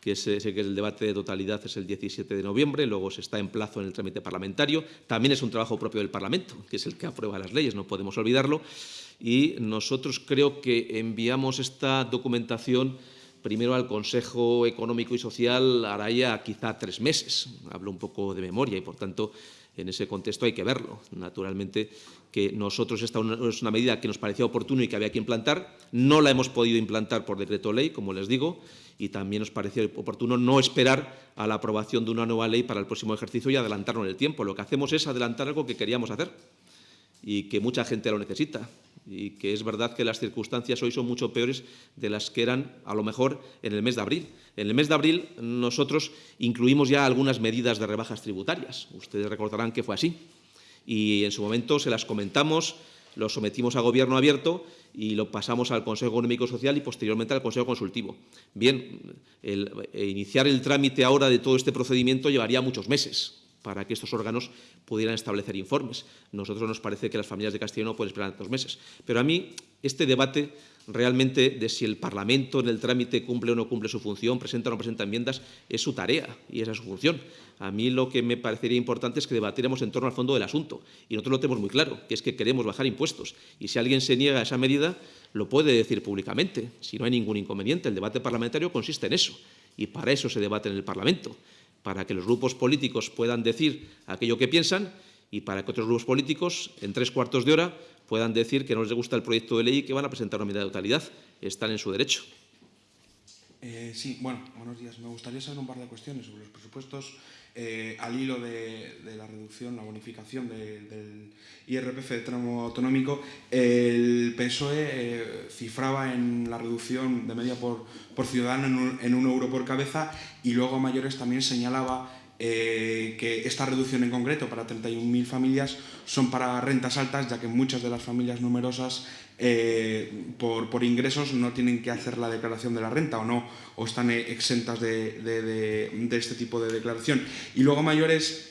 que sé que el debate de totalidad es el 17 de noviembre, luego se está en plazo en el trámite parlamentario. También es un trabajo propio del Parlamento, que es el que aprueba las leyes, no podemos olvidarlo. Y nosotros creo que enviamos esta documentación primero al Consejo Económico y Social hará ya quizá tres meses. Hablo un poco de memoria y, por tanto, en ese contexto hay que verlo. Naturalmente, que nosotros esta es una medida que nos parecía oportuno y que había que implantar. No la hemos podido implantar por decreto ley, como les digo, y también nos parecía oportuno no esperar a la aprobación de una nueva ley para el próximo ejercicio y adelantarnos en el tiempo. Lo que hacemos es adelantar algo que queríamos hacer y que mucha gente lo necesita y que es verdad que las circunstancias hoy son mucho peores de las que eran a lo mejor en el mes de abril. En el mes de abril nosotros incluimos ya algunas medidas de rebajas tributarias. Ustedes recordarán que fue así y en su momento se las comentamos, lo sometimos a gobierno abierto y lo pasamos al Consejo Económico y Social y posteriormente al Consejo Consultivo. Bien, eh, iniciar el trámite ahora de todo este procedimiento llevaría muchos meses para que estos órganos pudieran establecer informes. Nosotros nos parece que las familias de Castellón no pueden esperar dos meses. Pero a mí este debate realmente de si el Parlamento en el trámite cumple o no cumple su función, presenta o no presenta enmiendas, es su tarea y esa es su función. A mí lo que me parecería importante es que debatiéramos en torno al fondo del asunto. Y nosotros lo tenemos muy claro, que es que queremos bajar impuestos. Y si alguien se niega a esa medida, lo puede decir públicamente, si no hay ningún inconveniente. El debate parlamentario consiste en eso. Y para eso se debate en el Parlamento, para que los grupos políticos puedan decir aquello que piensan y para que otros grupos políticos, en tres cuartos de hora, puedan decir que no les gusta el proyecto de ley y que van a presentar una medida de totalidad. Están en su derecho. Eh, sí, bueno, buenos días. Me gustaría saber un par de cuestiones sobre los presupuestos eh, al hilo de, la reducción, la bonificación del IRPF de tramo autonómico. El PSOE eh, cifraba en la reducción de media por, por ciudadano en un, en un euro por cabeza y luego a mayores también señalaba eh, que esta reducción en concreto para 31.000 familias son para rentas altas, ya que muchas de las familias numerosas eh, por, ingresos no tienen que hacer la declaración de la renta o no, o están exentas de, este tipo de declaración. Y luego mayores,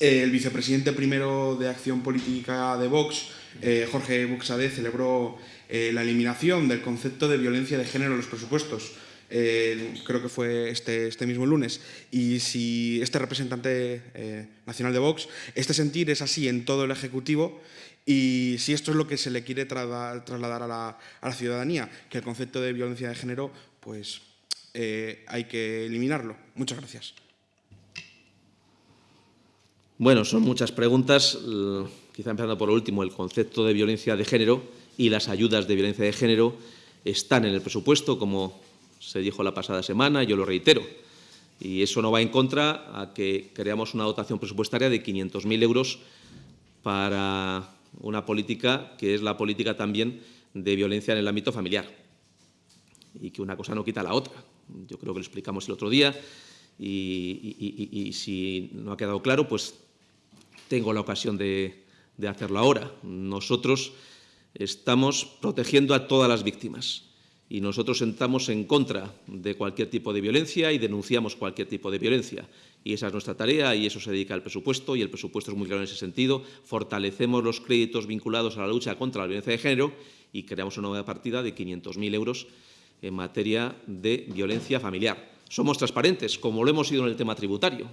eh, el vicepresidente primero de Acción Política de Vox, eh, Jorge Buxade, celebró eh, la eliminación del concepto de violencia de género en los presupuestos. Eh, creo que fue este, este, mismo lunes, y si este representante eh, nacional de Vox, este sentir es así en todo el Ejecutivo, y si esto es lo que se le quiere trasladar a la, ciudadanía, que el concepto de violencia de género, pues eh, hay que eliminarlo. Muchas gracias. Bueno, son muchas preguntas. Quizá empezando por lo último, el concepto de violencia de género y las ayudas de violencia de género están en el presupuesto, como se dijo la pasada semana, yo lo reitero. Y eso no va en contra a que creamos una dotación presupuestaria de 500.000 euros para una política que es la política también de violencia en el ámbito familiar. Y que una cosa no quita la otra. Yo creo que lo explicamos el otro día y, si no ha quedado claro, pues tengo la ocasión de, de hacerlo ahora. Nosotros estamos protegiendo a todas las víctimas y nosotros estamos en contra de cualquier tipo de violencia y denunciamos cualquier tipo de violencia. Y esa es nuestra tarea y eso se dedica al presupuesto y el presupuesto es muy claro en ese sentido. Fortalecemos los créditos vinculados a la lucha contra la violencia de género y creamos una nueva partida de 500.000 euros en materia de violencia familiar. Somos transparentes, como lo hemos sido en el tema tributario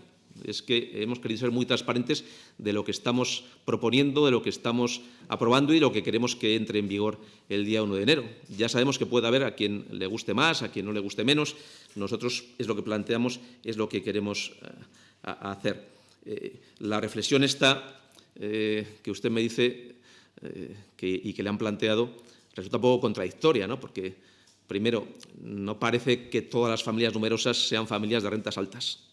es que hemos querido ser muy transparentes de lo que estamos proponiendo, de lo que estamos aprobando y lo que queremos que entre en vigor el día 1 de enero. Ya sabemos que puede haber a quien le guste más, a quien no le guste menos. Nosotros es lo que planteamos, es lo que queremos uh, hacer. Eh, la reflexión esta eh, que usted me dice eh, y que le han planteado resulta un poco contradictoria, ¿no? porque, primero, no parece que todas las familias numerosas sean familias de rentas altas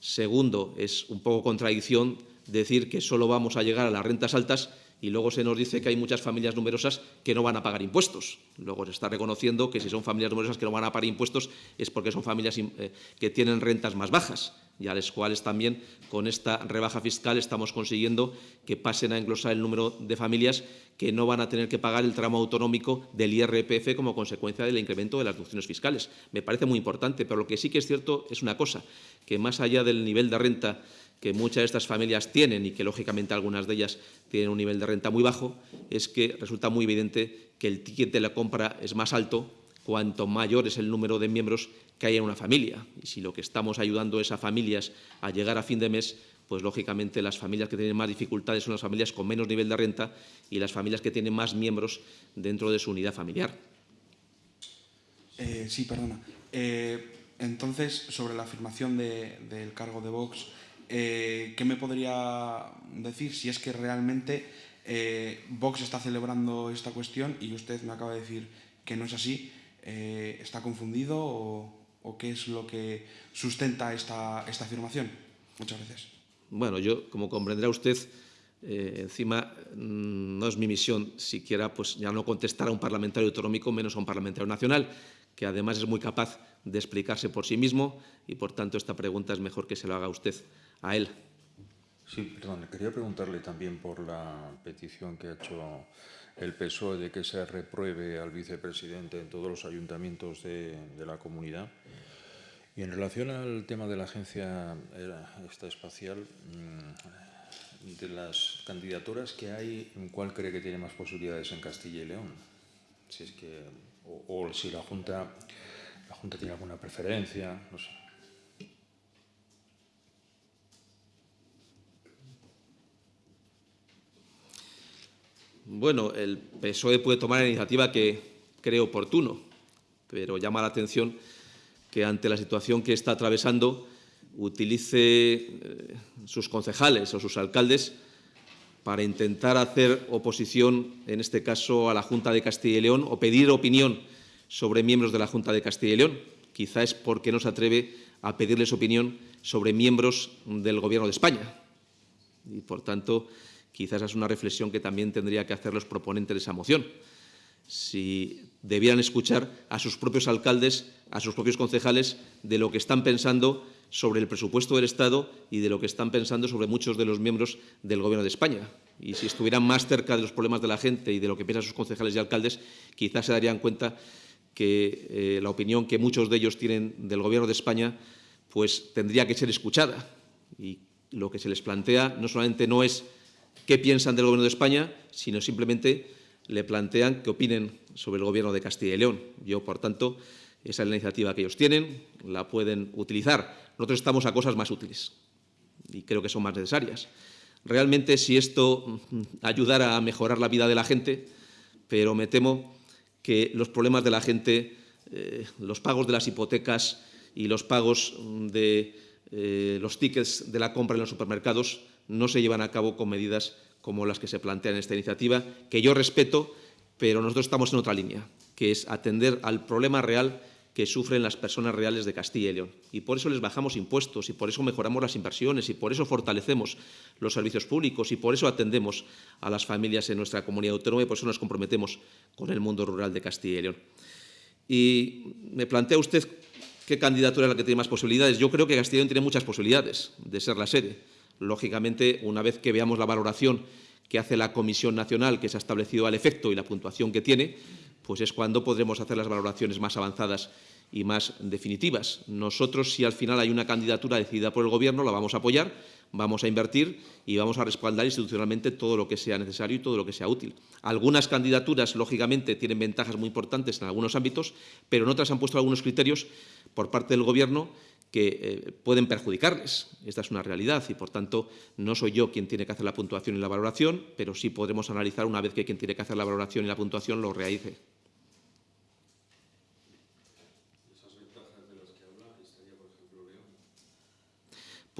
Segundo, es un poco contradicción decir que solo vamos a llegar a las rentas altas y luego se nos dice que hay muchas familias numerosas que no van a pagar impuestos. Luego se está reconociendo que si son familias numerosas que no van a pagar impuestos es porque son familias eh, que tienen rentas más bajas y a las cuales también con esta rebaja fiscal estamos consiguiendo que pasen a englosar el número de familias que no van a tener que pagar el tramo autonómico del IRPF como consecuencia del incremento de las deducciones fiscales. Me parece muy importante, pero lo que sí que es cierto es una cosa, que más allá del nivel de renta que muchas de estas familias tienen y que lógicamente algunas de ellas tienen un nivel de renta muy bajo, es que resulta muy evidente que el ticket de la compra es más alto cuanto mayor es el número de miembros que hay en una familia. Y si lo que estamos ayudando es a familias a llegar a fin de mes, pues lógicamente las familias que tienen más dificultades son las familias con menos nivel de renta y las familias que tienen más miembros dentro de su unidad familiar. Eh, sí, perdona. Eh, entonces, sobre la afirmación de, del cargo de Vox, eh, ¿qué me podría decir si es que realmente eh, Vox está celebrando esta cuestión y usted me acaba de decir que no es así? Eh, ¿Está confundido o, qué es lo que sustenta esta, afirmación? Muchas gracias. Bueno, yo, como comprenderá usted, encima mm, no es mi misión siquiera pues, ya no contestar a un parlamentario autonómico, menos a un parlamentario nacional, que además es muy capaz de explicarse por sí mismo y, por tanto, esta pregunta es mejor que se lo haga usted a él. Sí, perdón, quería preguntarle también por la petición que ha hecho el PSOE de que se repruebe al vicepresidente en todos los ayuntamientos de, la comunidad. Y en relación al tema de la agencia esta espacial, mm, de las candidaturas que hay, ¿cuál cree que tiene más posibilidades en Castilla y León? Si es que, o, o si la Junta, la Junta tiene alguna preferencia, no sé. Bueno, el PSOE puede tomar la iniciativa que cree oportuno, pero llama la atención que ante la situación que está atravesando utilice eh, sus concejales o sus alcaldes para intentar hacer oposición, en este caso, a la Junta de Castilla y León o pedir opinión sobre miembros de la Junta de Castilla y León. Quizá es porque no se atreve a pedirles opinión sobre miembros del Gobierno de España. Y, por tanto, Quizás es una reflexión que también tendría que hacer los proponentes de esa moción. Si debieran escuchar a sus propios alcaldes, a sus propios concejales, de lo que están pensando sobre el presupuesto del Estado y de lo que están pensando sobre muchos de los miembros del Gobierno de España. y si estuvieran más cerca de los problemas de la gente y de lo que piensan sus concejales y alcaldes, quizás se darían cuenta que eh, la opinión que muchos de ellos tienen del Gobierno de España pues tendría que ser escuchada. Y lo que se les plantea no solamente no es qué piensan del Gobierno de España, sino simplemente le plantean que opinen sobre el Gobierno de Castilla y León. Yo, por tanto, esa es la iniciativa que ellos tienen, la pueden utilizar. Nosotros estamos a cosas más útiles y creo que son más necesarias. Realmente, si esto mm, ayudara a mejorar la vida de la gente, pero me temo que los problemas de la gente, eh, los pagos de las hipotecas y los pagos de eh, los tickets de la compra en los supermercados no se llevan a cabo con medidas como las que se plantean en esta iniciativa, que yo respeto, pero nosotros estamos en otra línea, que es atender al problema real que sufren las personas reales de Castilla y León. Y por eso les bajamos impuestos, y por eso mejoramos las inversiones, y por eso fortalecemos los servicios públicos, y por eso atendemos a las familias en nuestra comunidad autónoma, y por eso nos comprometemos con el mundo rural de Castilla y León. Y me plantea usted qué candidatura es la que tiene más posibilidades. Yo creo que Castilla y León tiene muchas posibilidades de ser la sede. Lógicamente, una vez que veamos la valoración que hace la Comisión Nacional, que se ha establecido al efecto y la puntuación que tiene, pues es cuando podremos hacer las valoraciones más avanzadas y más definitivas. Nosotros, si al final hay una candidatura decidida por el Gobierno, la vamos a apoyar, vamos a invertir y vamos a respaldar institucionalmente todo lo que sea necesario y todo lo que sea útil. Algunas candidaturas, lógicamente, tienen ventajas muy importantes en algunos ámbitos, pero en otras han puesto algunos criterios por parte del Gobierno que eh, pueden perjudicarles. Esta es una realidad y, por tanto, no soy yo quien tiene que hacer la puntuación y la valoración, pero sí podremos analizar una vez que quien tiene que hacer la valoración y la puntuación lo realice.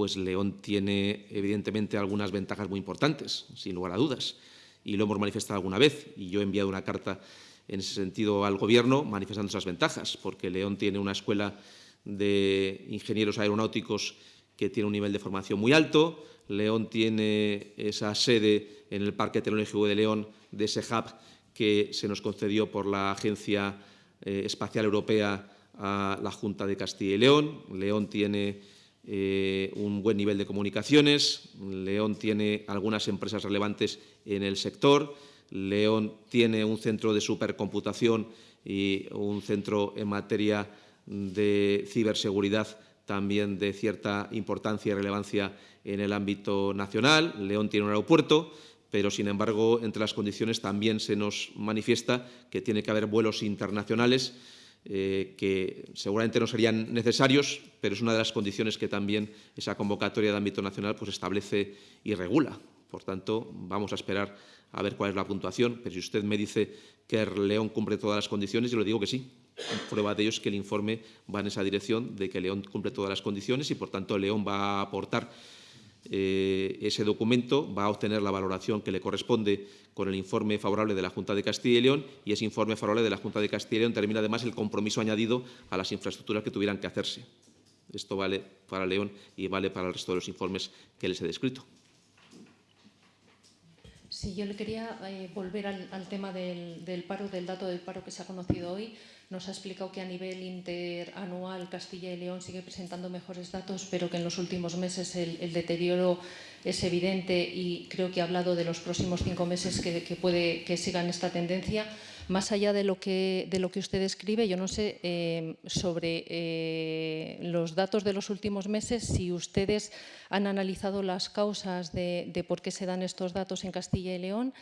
pues León tiene evidentemente algunas ventajas muy importantes, sin lugar a dudas, y lo hemos manifestado alguna vez, y yo he enviado una carta en ese sentido al Gobierno manifestando esas ventajas, porque León tiene una escuela de ingenieros aeronáuticos que tiene un nivel de formación muy alto, León tiene esa sede en el Parque Tecnológico de León de ese hub que se nos concedió por la Agencia eh, Espacial Europea a la Junta de Castilla y León. León tiene eh, un buen nivel de comunicaciones, León tiene algunas empresas relevantes en el sector, León tiene un centro de supercomputación y un centro en materia de ciberseguridad también de cierta importancia y relevancia en el ámbito nacional. León tiene un aeropuerto, pero, sin embargo, entre las condiciones también se nos manifiesta que tiene que haber vuelos internacionales eh, que seguramente no serían necesarios, pero es una de las condiciones que también esa convocatoria de ámbito nacional pues, establece y regula. Por tanto, vamos a esperar a ver cuál es la puntuación, pero si usted me dice que León cumple todas las condiciones, yo le digo que sí. Prueba de ello es que el informe va en esa dirección de que León cumple todas las condiciones y, por tanto, León va a aportar eh, ese documento, va a obtener la valoración que le corresponde con el informe favorable de la Junta de Castilla y León y ese informe favorable de la Junta de Castilla y León termina además el compromiso añadido a las infraestructuras que tuvieran que hacerse. Esto vale para León y vale para el resto de los informes que les he descrito. Sí, yo le quería eh, volver al, tema del, paro, del dato del paro que se ha conocido hoy. Nos ha explicado que a nivel interanual Castilla y León sigue presentando mejores datos, pero que en los últimos meses el, el deterioro es evidente y creo que ha hablado de los próximos cinco meses que, que puede que sigan esta tendencia. Más allá de lo que, de lo que usted describe, yo no sé eh, sobre eh, los datos de los últimos meses, si ustedes han analizado las causas de, de por qué se dan estos datos en Castilla y León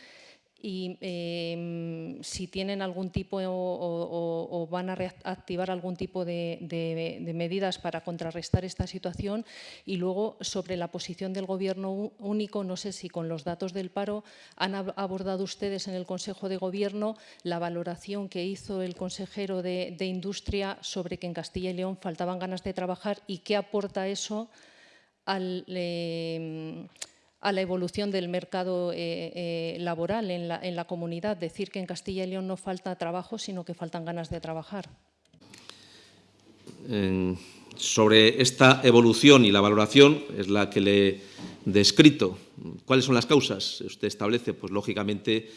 y em, si tienen algún tipo o, van a reactivar algún tipo de, medidas para contrarrestar esta situación. Y luego sobre la posición del Gobierno único, no sé si con los datos del paro han abordado ustedes en el Consejo de Gobierno la valoración que hizo el consejero de, Industria sobre que en Castilla y León faltaban ganas de trabajar y qué aporta eso al... Em, a la evolución del mercado eh, eh, laboral en la, comunidad. Decir que en Castilla y León no falta trabajo, sino que faltan ganas de trabajar. sobre esta evolución y la valoración es la que le he descrito. ¿Cuáles son las causas? Usted establece, pues lógicamente,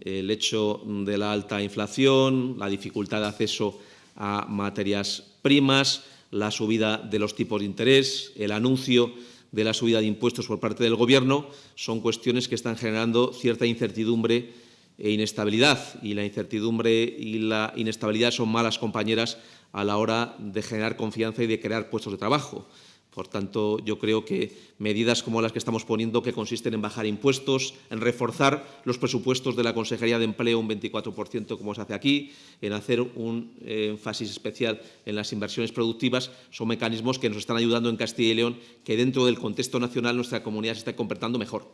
el hecho de la alta inflación, la dificultad de acceso a materias primas, la subida de los tipos de interés, el anuncio de la subida de impuestos por parte del Gobierno son cuestiones que están generando cierta incertidumbre e inestabilidad. Y la incertidumbre y la inestabilidad son malas compañeras a la hora de generar confianza y de crear puestos de trabajo. Por tanto, yo creo que medidas como las que estamos poniendo, que consisten en bajar impuestos, en reforzar los presupuestos de la Consejería de Empleo un 24%, como se hace aquí, en hacer un énfasis especial en las inversiones productivas, son mecanismos que nos están ayudando en Castilla y León, que dentro del contexto nacional nuestra comunidad se está comportando mejor.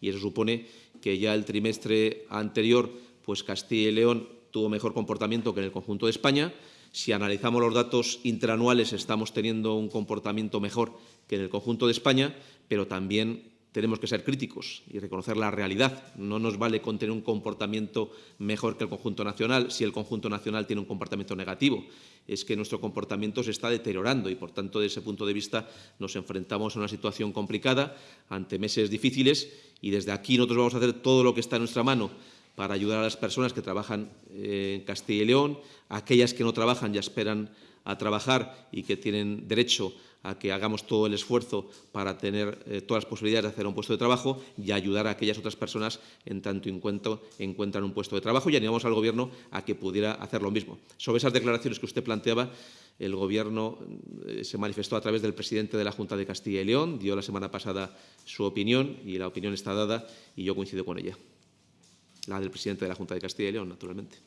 Y eso supone que ya el trimestre anterior, pues Castilla y León tuvo mejor comportamiento que en el conjunto de España, si analizamos los datos interanuales, estamos teniendo un comportamiento mejor que en el conjunto de España, pero también tenemos que ser críticos y reconocer la realidad. No nos vale con tener un comportamiento mejor que el conjunto nacional si el conjunto nacional tiene un comportamiento negativo. Es que nuestro comportamiento se está deteriorando y, por tanto, desde ese punto de vista nos enfrentamos a una situación complicada ante meses difíciles y desde aquí nosotros vamos a hacer todo lo que está en nuestra mano para ayudar a las personas que trabajan en Castilla y León, aquellas que no trabajan y esperan a trabajar y que tienen derecho a que hagamos todo el esfuerzo para tener eh, todas las posibilidades de hacer un puesto de trabajo y ayudar a aquellas otras personas en tanto en encuentran un puesto de trabajo y animamos al Gobierno a que pudiera hacer lo mismo. Sobre esas declaraciones que usted planteaba, el Gobierno eh, se manifestó a través del presidente de la Junta de Castilla y León, dio la semana pasada su opinión y la opinión está dada y yo coincido con ella la del presidente de la Junta de Castilla y León, naturalmente.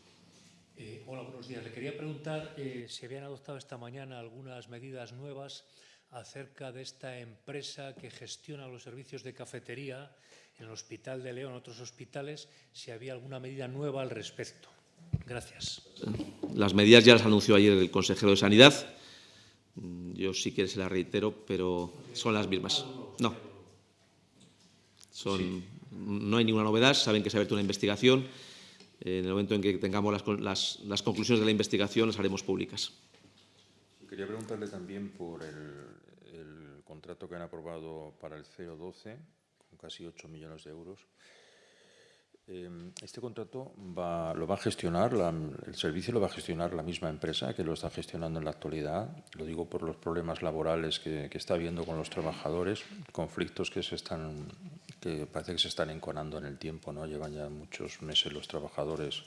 Eh, hola, buenos días. Le quería preguntar eh, si habían adoptado esta mañana algunas medidas nuevas acerca de esta empresa que gestiona los servicios de cafetería en el Hospital de León, otros hospitales, si había alguna medida nueva al respecto. Gracias. Las medidas ya las anunció ayer el consejero de Sanidad. Yo sí que se las reitero, pero son las mismas. No. Son no hay ninguna novedad, saben que se ha abierto una investigación. En el momento en que tengamos las, las, las conclusiones de la investigación, las haremos públicas. Quería preguntarle también por el, contrato que han aprobado para el 012, con casi 8 millones de euros. Em, este contrato va, lo va a gestionar, el servicio lo va a gestionar la misma empresa que lo está gestionando en la actualidad. Lo digo por los problemas laborales que, que está habiendo con los trabajadores, conflictos que se están, parece que se están enconando en el tiempo, ¿no? Llevan ya muchos meses los trabajadores,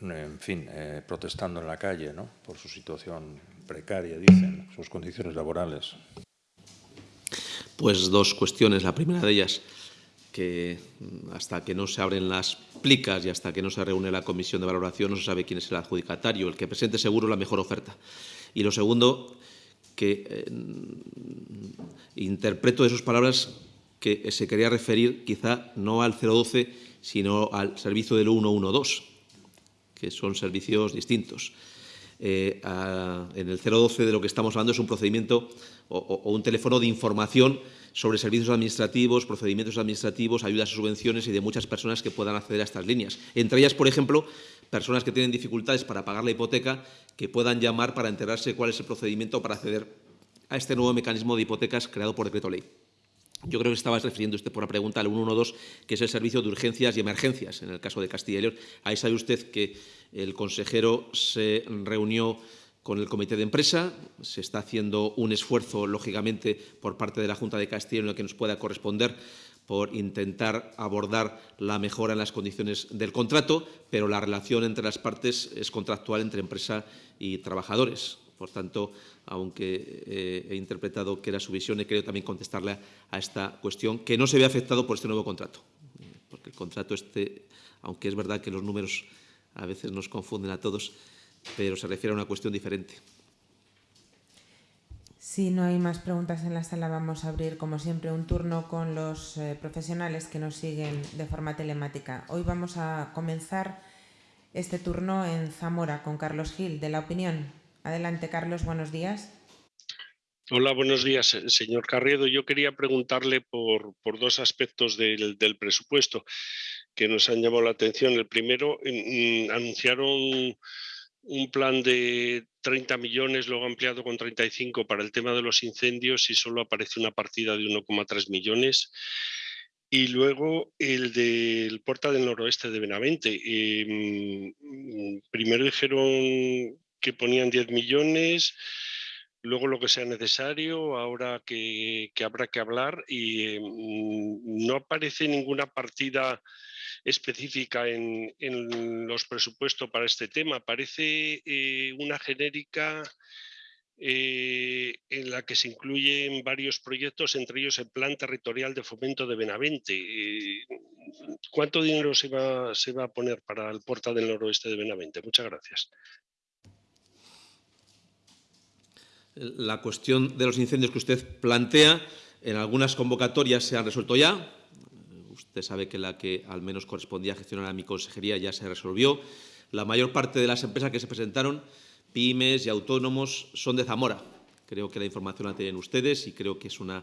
en fin, eh, protestando en la calle, ¿no? Por su situación precaria, dicen, sus condiciones laborales. Pues dos cuestiones. La primera de ellas que hasta que no se abren las plicas y hasta que no se reúne la comisión de valoración no se sabe quién es el adjudicatario, el que presente seguro la mejor oferta. Y lo segundo, que eh, interpreto de sus palabras que se quería referir quizá no al 012, sino al servicio del 112, que son servicios distintos. Eh, en el 012 de lo que estamos hablando es un procedimiento o, o un teléfono de información sobre servicios administrativos, procedimientos administrativos, ayudas y subvenciones y de muchas personas que puedan acceder a estas líneas. Entre ellas, por ejemplo, personas que tienen dificultades para pagar la hipoteca, que puedan llamar para enterarse cuál es el procedimiento para acceder a este nuevo mecanismo de hipotecas creado por decreto ley. Yo creo que estaba refiriendo usted por la pregunta al 112, que es el servicio de urgencias y emergencias, en el caso de Castilla y León. Ahí sabe usted que el consejero se reunió con el comité de empresa. Se está haciendo un esfuerzo, lógicamente, por parte de la Junta de Castilla en el que nos pueda corresponder por intentar abordar la mejora en las condiciones del contrato, pero la relación entre las partes es contractual entre empresa y trabajadores. Por tanto, aunque eh, he interpretado que era su visión, he querido también contestarle a esta cuestión, que no se ve afectado por este nuevo contrato. Porque el contrato este, aunque es verdad que los números a veces nos confunden a todos, pero se refiere a una cuestión diferente. Si no hay más preguntas en la sala, vamos a abrir, como siempre, un turno con los eh, profesionales que nos siguen de forma telemática. Hoy vamos a comenzar este turno en Zamora con Carlos Gil, de La Opinión. Adelante, Carlos, buenos días. Hola, buenos días, señor Carriedo. Yo quería preguntarle por, por dos aspectos del, del, presupuesto que nos han llamado la atención. El primero, mm, anunciaron un plan de 30 millones, luego ampliado con 35 para el tema de los incendios y solo aparece una partida de 1,3 millones. Y luego el del Puerta del Noroeste de Benavente. Eh, primero dijeron que ponían 10 millones, luego lo que sea necesario, ahora que, habrá que hablar y mm, no aparece ninguna partida específica en, los presupuestos para este tema. Parece eh, una genérica eh, en la que se incluyen varios proyectos, entre ellos el Plan Territorial de Fomento de Benavente. Eh, ¿Cuánto dinero se va, a poner para el Porta del Noroeste de Benavente? Muchas gracias. La cuestión de los incendios que usted plantea, en algunas convocatorias se han resuelto ya. Usted sabe que la que al menos correspondía gestionar a mi consejería ya se resolvió. La mayor parte de las empresas que se presentaron, pymes y autónomos, son de Zamora. Creo que la información la tienen ustedes y creo que es una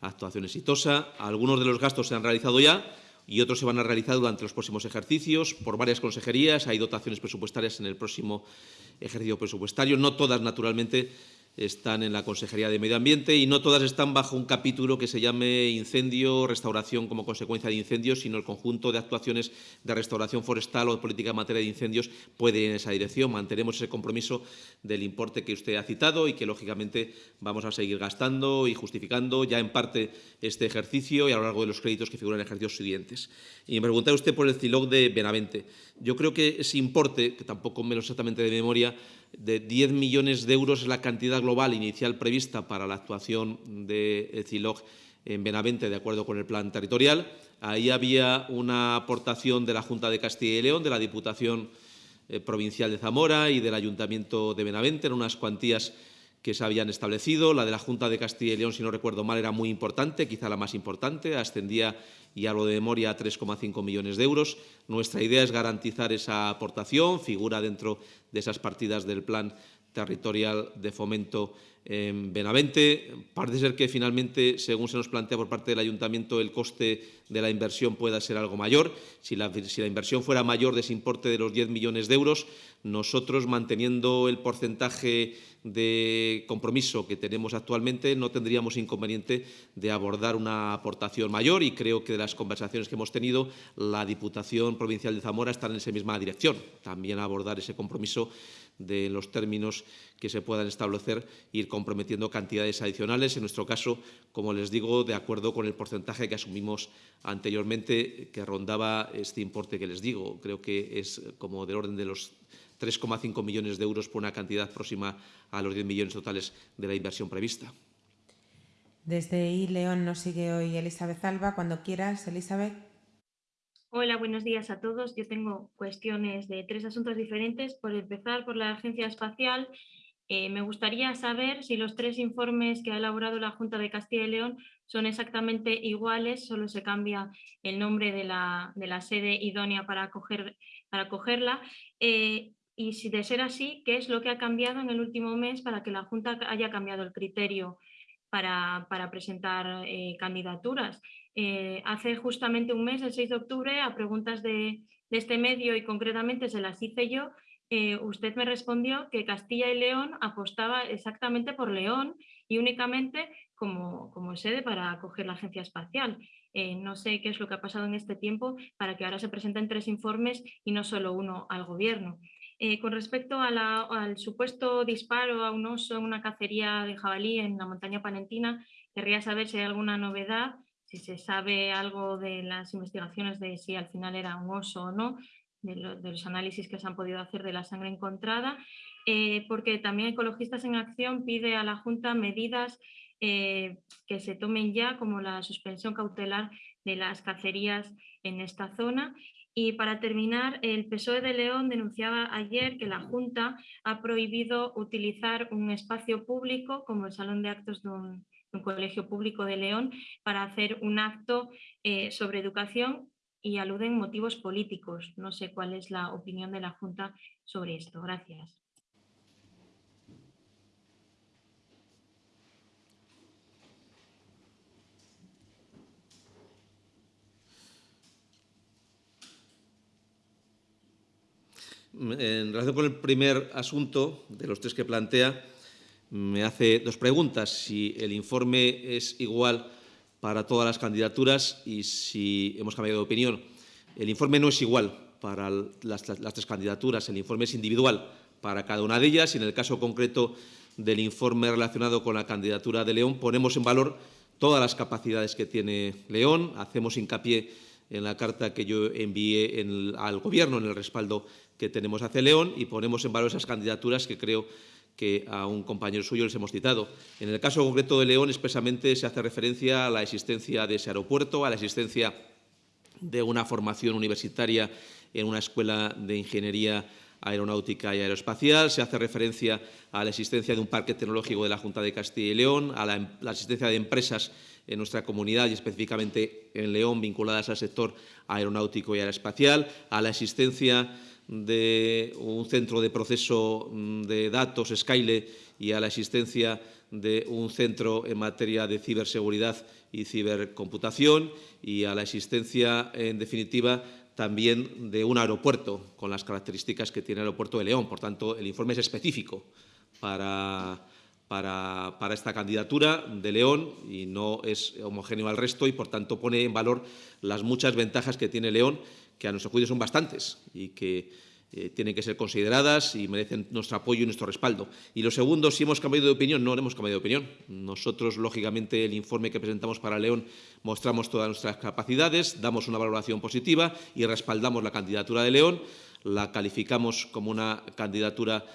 actuación exitosa. Algunos de los gastos se han realizado ya y otros se van a realizar durante los próximos ejercicios por varias consejerías. Hay dotaciones presupuestarias en el próximo ejercicio presupuestario. No todas, naturalmente, están en la Consejería de Medio Ambiente y no todas están bajo un capítulo que se llame incendio, restauración como consecuencia de incendios, sino el conjunto de actuaciones de restauración forestal o de política en materia de incendios puede ir en esa dirección. Mantenemos ese compromiso del importe que usted ha citado y que, lógicamente, vamos a seguir gastando y justificando ya en parte este ejercicio y a lo largo de los créditos que figuran en ejercicios siguientes. Y me preguntaba usted por el CILOG de Benavente. Yo creo que ese importe, que tampoco me lo exactamente de memoria, de 10 millones de euros es la cantidad global inicial prevista para la actuación de CILOG en Benavente, de acuerdo con el plan territorial. Ahí había una aportación de la Junta de Castilla y León, de la Diputación eh, Provincial de Zamora y del Ayuntamiento de Benavente, en unas cuantías que se habían establecido. La de la Junta de Castilla y León, si no recuerdo mal, era muy importante, quizá la más importante, ascendía, y hablo de memoria, a 3,5 millones de euros. Nuestra idea es garantizar esa aportación, figura dentro de esas partidas del Plan Territorial de Fomento en Benavente. Parece ser que finalmente, según se nos plantea por parte del Ayuntamiento, el coste de la inversión pueda ser algo mayor. Si la, si la, inversión fuera mayor de ese importe de los 10 millones de euros, nosotros, manteniendo el porcentaje de compromiso que tenemos actualmente, no tendríamos inconveniente de abordar una aportación mayor y creo que de las conversaciones que hemos tenido, la Diputación Provincial de Zamora está en esa misma dirección, también abordar ese compromiso de los términos que se puedan establecer, ir comprometiendo cantidades adicionales, en nuestro caso, como les digo, de acuerdo con el porcentaje que asumimos anteriormente, que rondaba este importe que les digo. Creo que es como del orden de los 3,5 millones de euros por una cantidad próxima a los 10 millones totales de la inversión prevista. Desde I León nos sigue hoy Elizabeth Alba. Cuando quieras, Elizabeth. Hola, buenos días a todos. Yo tengo cuestiones de tres asuntos diferentes. Por empezar, por la Agencia Espacial, eh, me gustaría saber si los tres informes que ha elaborado la Junta de Castilla y León son exactamente iguales, solo se cambia el nombre de la, de la sede idónea para, para acogerla. Eh, y si de ser así, ¿qué es lo que ha cambiado en el último mes para que la Junta haya cambiado el criterio para, presentar eh, candidaturas? Eh, hace justamente un mes, el 6 de octubre, a preguntas de, este medio y concretamente se las hice yo, eh, usted me respondió que Castilla y León apostaba exactamente por León y únicamente como, como sede para acoger la agencia espacial. no sé qué es lo que ha pasado en este tiempo para que ahora se presenten tres informes y no solo uno al gobierno. Eh, con respecto al supuesto disparo a un oso en una cacería de jabalí en la montaña panentina, querría saber si hay alguna novedad, si se sabe algo de las investigaciones de si al final era un oso o no, de, los análisis que se han podido hacer de la sangre encontrada, eh, porque también Ecologistas en Acción pide a la Junta medidas eh, que se tomen ya, como la suspensión cautelar de las cacerías en esta zona. Y para terminar, el PSOE de León denunciaba ayer que la Junta ha prohibido utilizar un espacio público como el Salón de Actos de un, colegio público de León para hacer un acto eh, sobre educación y aluden motivos políticos. No sé cuál es la opinión de la Junta sobre esto. Gracias. En relación con el primer asunto de los tres que plantea, me hace dos preguntas. Si el informe es igual para todas las candidaturas y si hemos cambiado de opinión. El informe no es igual para las, tres candidaturas, el informe es individual para cada una de ellas y en el caso concreto del informe relacionado con la candidatura de León, ponemos en valor todas las capacidades que tiene León, hacemos hincapié en la carta que yo envié al Gobierno en el respaldo que tenemos hacia León y ponemos en valor esas candidaturas que creo que a un compañero suyo les hemos citado. En el caso concreto de León, expresamente se hace referencia a la existencia de ese aeropuerto, a la existencia de una formación universitaria en una escuela de ingeniería aeronáutica y aeroespacial, se hace referencia a la existencia de un parque tecnológico de la Junta de Castilla y León, a la, em, existencia de empresas en nuestra comunidad y específicamente en León vinculadas al sector aeronáutico y aeroespacial, a la existencia de un centro de proceso mm, de datos, Skyle, y a la existencia de un centro en materia de ciberseguridad y cibercomputación y a la existencia, en definitiva, también de un aeropuerto con las características que tiene el aeropuerto de León. Por tanto, el informe es específico para, para, para, esta candidatura de León y no es homogéneo al resto y, por tanto, pone en valor las muchas ventajas que tiene León, que a nuestro juicio son bastantes y que eh, tienen que ser consideradas y merecen nuestro apoyo y nuestro respaldo. Y lo segundo, si hemos cambiado de opinión, no hemos cambiado de opinión. Nosotros, lógicamente, el informe que presentamos para León mostramos todas nuestras capacidades, damos una valoración positiva y respaldamos la candidatura de León, la calificamos como una candidatura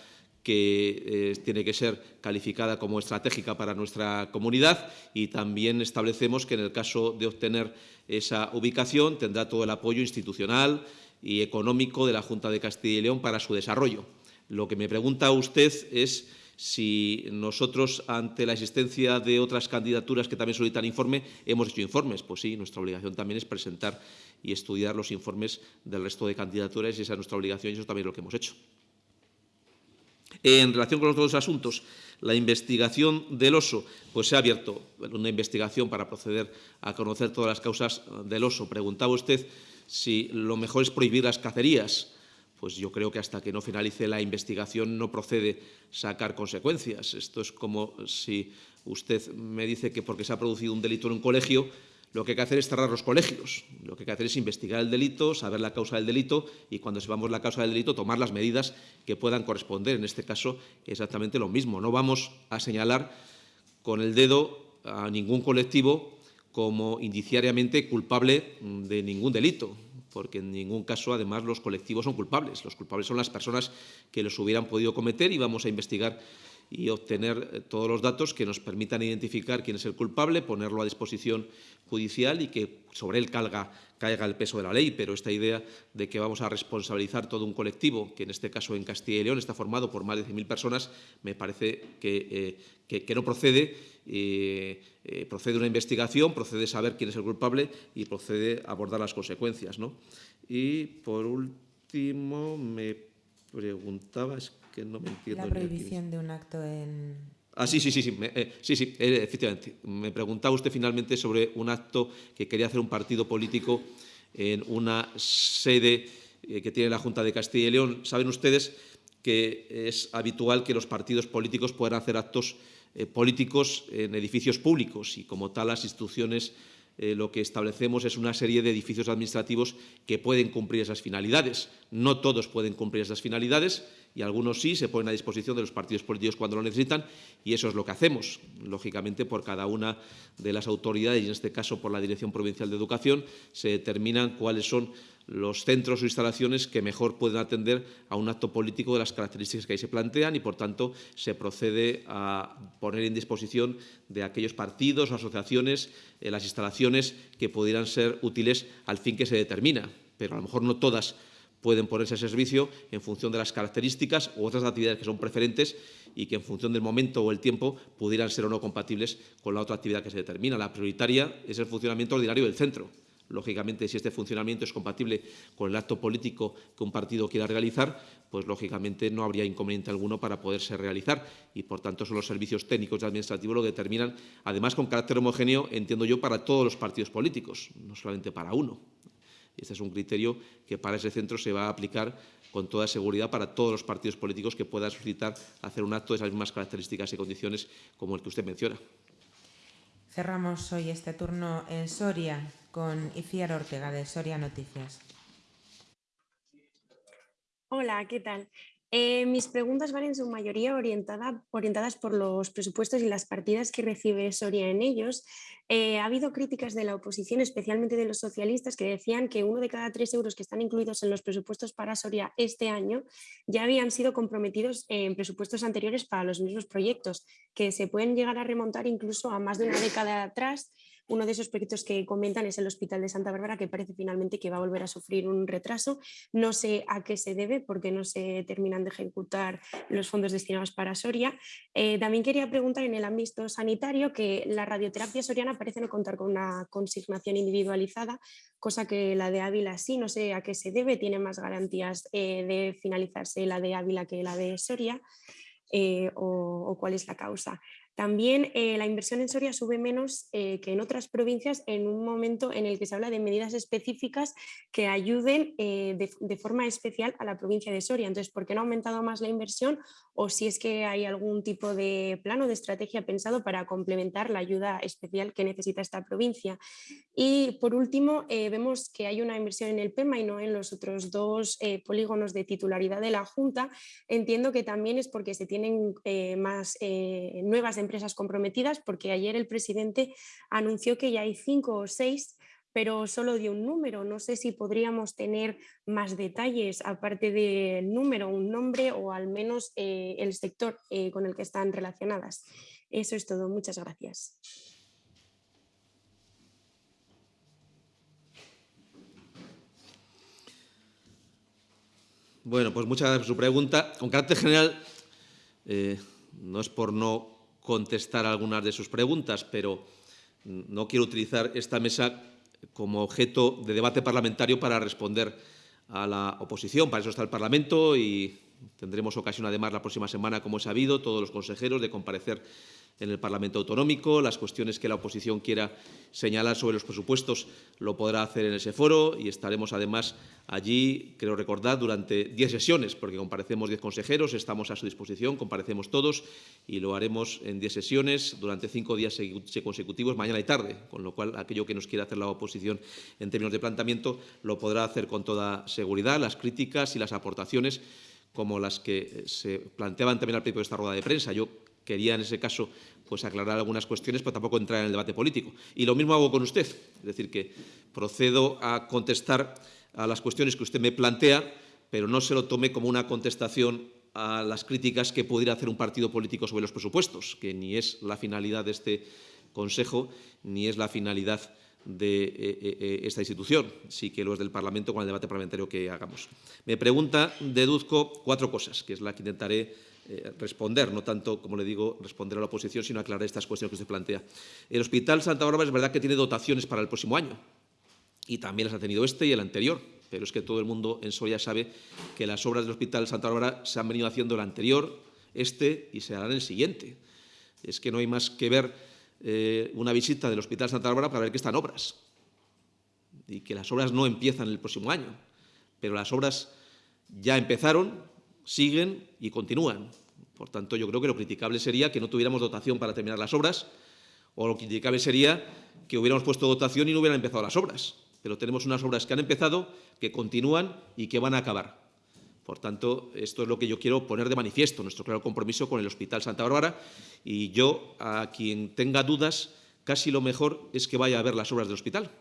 que eh, tiene que ser calificada como estratégica para nuestra comunidad y también establecemos que en el caso de obtener esa ubicación tendrá todo el apoyo institucional, y económico de la Junta de Castilla y León para su desarrollo. Lo que me pregunta usted es si nosotros, ante la existencia de otras candidaturas que también solicitan informe, hemos hecho informes. Pues sí, nuestra obligación también es presentar y estudiar los informes del resto de candidaturas y esa es nuestra obligación y eso también es lo que hemos hecho. En relación con los dos asuntos, la investigación del oso, pues se ha abierto una investigación para proceder a conocer todas las causas del oso. Preguntaba usted si lo mejor es prohibir las cacerías, pues yo creo que hasta que no finalice la investigación no procede sacar consecuencias. Esto es como si usted me dice que porque se ha producido un delito en un colegio, lo que hay que hacer es cerrar los colegios. Lo que hay que hacer es investigar el delito, saber la causa del delito y cuando sepamos la causa del delito tomar las medidas que puedan corresponder. En este caso, exactamente lo mismo. No vamos a señalar con el dedo a ningún colectivo como indiciariamente culpable de ningún delito, porque en ningún caso, además, los colectivos son culpables. Los culpables son las personas que los hubieran podido cometer y vamos a investigar y obtener eh, todos los datos que nos permitan identificar quién es el culpable, ponerlo a disposición judicial y que sobre él caiga, el peso de la ley. Pero esta idea de que vamos a responsabilizar todo un colectivo, que en este caso en Castilla y León está formado por más de 100.000 personas, me parece que, eh, que, no procede. Eh, procede una investigación, procede saber quién es el culpable y procede abordar las consecuencias. ¿no? Y, por último, me preguntabas que no me entiendo. La prohibición de un acto en... Ah, sí, sí, sí, sí, eh, sí, sí eh, efectivamente. Me preguntaba usted finalmente sobre un acto que quería hacer un partido político en una sede eh, que tiene la Junta de Castilla y León. Saben ustedes que es habitual que los partidos políticos puedan hacer actos políticos en edificios públicos y como tal las instituciones lo que establecemos es una serie de edificios administrativos que pueden cumplir esas finalidades. No todos pueden cumplir esas finalidades y algunos sí se ponen a disposición de los partidos políticos cuando lo necesitan y eso es lo que hacemos, lógicamente por cada una de las autoridades y en este caso por la Dirección Provincial de Educación se determinan cuáles son los centros o instalaciones que mejor pueden atender a un acto político de las características que ahí se plantean y, por tanto, se procede a poner en disposición de aquellos partidos o asociaciones eh, las instalaciones que pudieran ser útiles al fin que se determina, pero a lo mejor no todas pueden ponerse a servicio en función de las características u otras actividades que son preferentes y que en función del momento o el tiempo pudieran ser o no compatibles con la otra actividad que se determina. La prioritaria es el funcionamiento ordinario del centro. Lógicamente, si este funcionamiento es compatible con el acto político que un partido quiera realizar, pues lógicamente no habría inconveniente alguno para poderse realizar y, por tanto, son los servicios técnicos y administrativos lo que determinan, además con carácter homogéneo, entiendo yo, para todos los partidos políticos, no solamente para uno. Este es un criterio que para ese centro se va a aplicar con toda seguridad para todos los partidos políticos que puedan suscitar hacer un acto de esas mismas características y condiciones como el que usted menciona. Cerramos hoy este turno en Soria con Iciar Ortega de Soria Noticias. Hola, ¿qué tal? Eh, mis preguntas van en su mayoría orientadas por los presupuestos y las partidas que recibe Soria en ellos. Eh, ha habido críticas de la oposición, especialmente de los socialistas, que decían que uno de cada tres euros que están incluidos en los presupuestos para Soria este año ya habían sido comprometidos en presupuestos anteriores para los mismos proyectos, que se pueden llegar a remontar incluso a más de una década atrás uno de esos proyectos que comentan es el Hospital de Santa Bárbara, que parece finalmente que va a volver a sufrir un retraso. No sé a qué se debe, porque no se terminan de ejecutar los fondos destinados para Soria. Eh, también quería preguntar en el ámbito sanitario que la radioterapia soriana parece no contar con una consignación individualizada, cosa que la de Ávila sí, no sé a qué se debe, tiene más garantías eh, de finalizarse la de Ávila que la de Soria. Eh, o, cuál es la causa. También eh, la inversión en Soria sube menos eh, que en otras provincias en un momento en el que se habla de medidas específicas que ayuden eh, de, forma especial a la provincia de Soria. Entonces, ¿por qué no ha aumentado más la inversión? O si es que hay algún tipo de plan o de estrategia pensado para complementar la ayuda especial que necesita esta provincia. Y por último, vemos que hay una inversión en el PEMA y no en los otros dos polígonos de titularidad de la Junta. Entiendo que también es porque se tienen más nuevas empresas comprometidas, porque ayer el presidente anunció que ya hay cinco o seis pero solo dio un número. No sé si podríamos tener más detalles, aparte del número, un nombre o al menos eh, el sector eh, con el que están relacionadas. Eso es todo. Muchas gracias. Bueno, pues muchas gracias por su pregunta. Con carácter general, eh, no es por no contestar algunas de sus preguntas, pero no quiero utilizar esta mesa como objeto de debate parlamentario para responder a la oposición. Para eso está el Parlamento y tendremos ocasión, además, la próxima semana, como he sabido, todos los consejeros de comparecer en el Parlamento Autonómico. Las cuestiones que la oposición quiera señalar sobre los presupuestos lo podrá hacer en ese foro y estaremos además allí, creo recordar, durante diez sesiones, porque comparecemos diez consejeros, estamos a su disposición, comparecemos todos y lo haremos en diez sesiones durante cinco días consecutivos, mañana y tarde, con lo cual aquello que nos quiera hacer la oposición en términos de planteamiento lo podrá hacer con toda seguridad. Las críticas y las aportaciones como las que se planteaban también al principio de esta rueda de prensa. Yo quería en ese caso pues aclarar algunas cuestiones, pero tampoco entrar en el debate político. Y lo mismo hago con usted, es decir, que procedo a contestar a las cuestiones que usted me plantea, pero no se lo tome como una contestación a las críticas que pudiera hacer un partido político sobre los presupuestos, que ni es la finalidad de este Consejo, ni es la finalidad de eh, eh, eh, esta institución, sí que lo es del Parlamento con el debate parlamentario que hagamos. Me pregunta, deduzco cuatro cosas, que es la que intentaré eh, responder, no tanto, como le digo, responder a la oposición, sino aclarar estas cuestiones que usted plantea. El Hospital Santa Bárbara es verdad que tiene dotaciones para el próximo año y también las ha tenido este y el anterior, pero es que todo el mundo en Soria sabe que las obras del Hospital Santa Bárbara se han venido haciendo el anterior, este y se harán el siguiente. Es que no hay más que ver eh, una visita del Hospital Santa Bárbara para ver que están obras y que las obras no empiezan el próximo año, pero las obras ya empezaron, siguen y continúan. Por tanto, yo creo que lo criticable sería que no tuviéramos dotación para terminar las obras, o lo criticable sería que hubiéramos puesto dotación y no hubieran empezado las obras. Pero tenemos unas obras que han empezado, que continúan y que van a acabar. Por tanto, esto es lo que yo quiero poner de manifiesto, nuestro claro compromiso con el Hospital Santa Bárbara. Y yo, a quien tenga dudas, casi lo mejor es que vaya a ver las obras del hospital.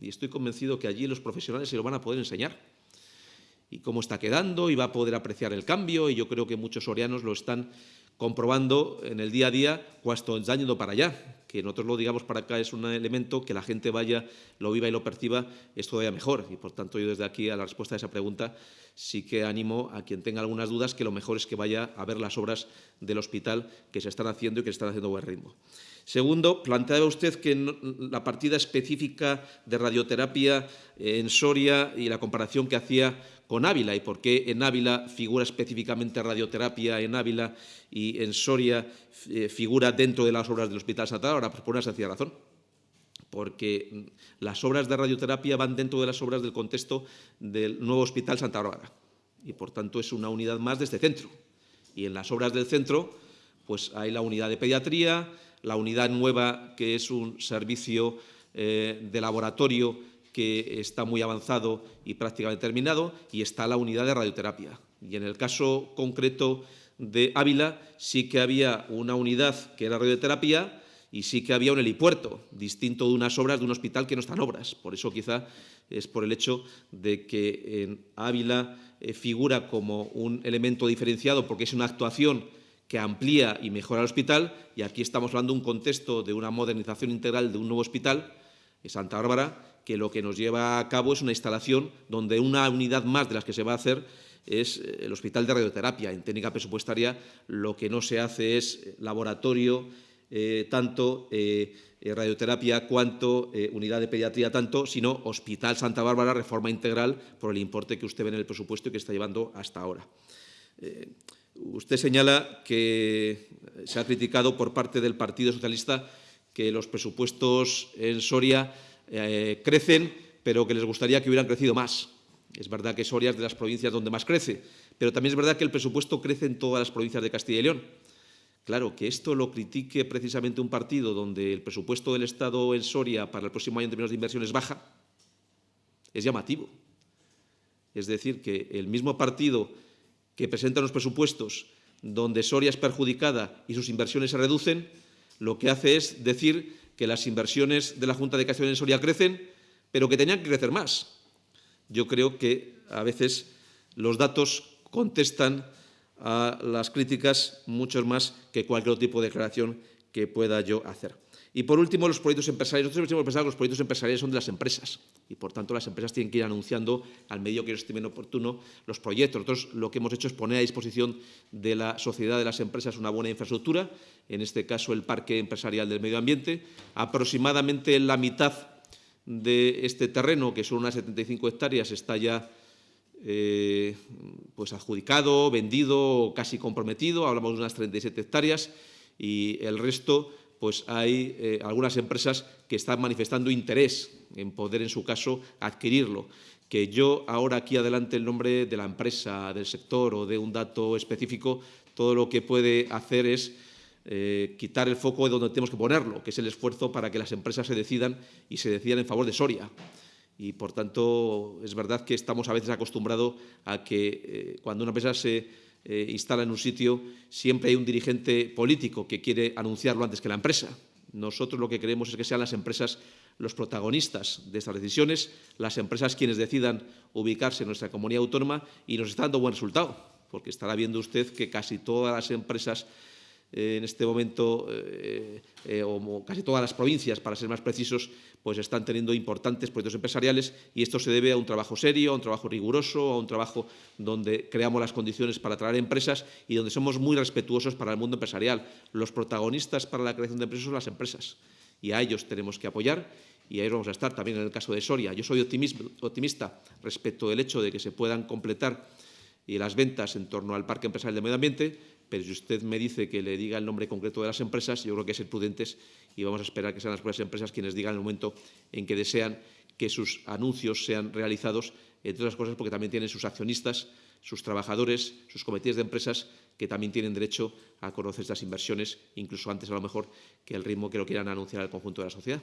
Y estoy convencido que allí los profesionales se lo van a poder enseñar y cómo está quedando y va a poder apreciar el cambio y yo creo que muchos sorianos lo están comprobando en el día a día cuando están yendo para allá. Que nosotros lo digamos para acá es un elemento que la gente vaya, lo viva y lo perciba, es todavía mejor. Y por tanto yo desde aquí a la respuesta a esa pregunta sí que animo a quien tenga algunas dudas que lo mejor es que vaya a ver las obras del hospital que se están haciendo y que se están haciendo a buen ritmo. Segundo, planteaba usted que la partida específica de radioterapia en Soria y la comparación que hacía con Ávila y por qué en Ávila figura específicamente radioterapia en Ávila y en Soria eh, figura dentro de las obras del Hospital Santa Bárbara, pues por una sencilla razón. Porque las obras de radioterapia van dentro de las obras del contexto del nuevo Hospital Santa Bárbara y por tanto es una unidad más de este centro. Y en las obras del centro pues hay la unidad de pediatría, la unidad nueva, que es un servicio eh, de laboratorio que está muy avanzado y prácticamente terminado, y está la unidad de radioterapia. Y en el caso concreto de Ávila sí que había una unidad que era radioterapia y sí que había un helipuerto, distinto de unas obras de un hospital que no están obras. Por eso quizá es por el hecho de que en Ávila eh, figura como un elemento diferenciado porque es una actuación que amplía y mejora el hospital y aquí estamos hablando de un contexto de una modernización integral de un nuevo hospital, Santa Bárbara, que lo que nos lleva a cabo es una instalación donde una unidad más de las que se va a hacer es eh, el hospital de radioterapia. En técnica presupuestaria lo que no se hace es laboratorio, eh, tanto eh, radioterapia cuanto unidad de pediatría tanto, sino Hospital Santa Bárbara, reforma integral por el importe que usted ve en el presupuesto y que está llevando hasta ahora. usted señala que se ha criticado por parte del Partido Socialista que los presupuestos en Soria crecen, pero que les gustaría que hubieran crecido más. Es verdad que Soria es de las provincias donde más crece, pero también es verdad que el presupuesto crece en todas las provincias de Castilla y León. Claro, que esto lo critique precisamente un partido donde el presupuesto del Estado en Soria para el próximo año en términos de inversiones baja, es llamativo. Es decir, que el mismo partido que presenta los presupuestos donde Soria es perjudicada y sus inversiones se reducen, lo que hace es decir que las inversiones de la Junta de León en Soria crecen, pero que tenían que crecer más yo creo que a veces los datos contestan a las críticas mucho más que cualquier tipo de declaración que pueda yo hacer. Y por último, los proyectos empresariales. Nosotros hemos pensado que los proyectos empresariales son de las empresas y, por tanto, las empresas tienen que ir anunciando al medio que ellos estimen oportuno los proyectos. Nosotros lo que hemos hecho es poner a disposición de la sociedad de las empresas una buena infraestructura, en este caso el parque empresarial del medio ambiente. Aproximadamente la mitad de este terreno, que son unas 75 hectáreas, está ya eh, pues adjudicado, vendido, casi comprometido, hablamos de unas 37 hectáreas, y el resto, pues hay eh, algunas empresas que están manifestando interés en poder, en su caso, adquirirlo. Que yo ahora aquí adelante el nombre de la empresa, del sector o de un dato específico, todo lo que puede hacer es eh, quitar el foco de donde tenemos que ponerlo, que es el esfuerzo para que las empresas se decidan y se decidan en favor de Soria. Y, por tanto, es verdad que estamos a veces acostumbrados a que eh, cuando una empresa se eh, instala en un sitio, siempre hay un dirigente político que quiere anunciarlo antes que la empresa. Nosotros lo que queremos es que sean las empresas los protagonistas de estas decisiones, las empresas quienes decidan ubicarse en nuestra comunidad autónoma y nos está dando buen resultado, porque estará viendo usted que casi todas las empresas en este momento, eh, eh, casi todas las provincias, para ser más precisos, pues están teniendo importantes proyectos empresariales y esto se debe a un trabajo serio, a un trabajo riguroso, a un trabajo donde creamos las condiciones para atraer empresas y donde somos muy respetuosos para el mundo empresarial. Los protagonistas para la creación de empresas son las empresas y a ellos tenemos que apoyar y ahí vamos a estar también en el caso de Soria. Yo soy optimista respecto del hecho de que se puedan completar y las ventas en torno al parque empresarial de medio ambiente, pero si usted me dice que le diga el nombre concreto de las empresas, yo creo que es ser prudentes y vamos a esperar que sean las propias empresas quienes digan el momento en que desean que sus anuncios sean realizados, entre otras cosas porque también tienen sus accionistas, sus trabajadores, sus comités de empresas que también tienen derecho a conocer estas inversiones, incluso antes a lo mejor que el ritmo que lo quieran anunciar al conjunto de la sociedad.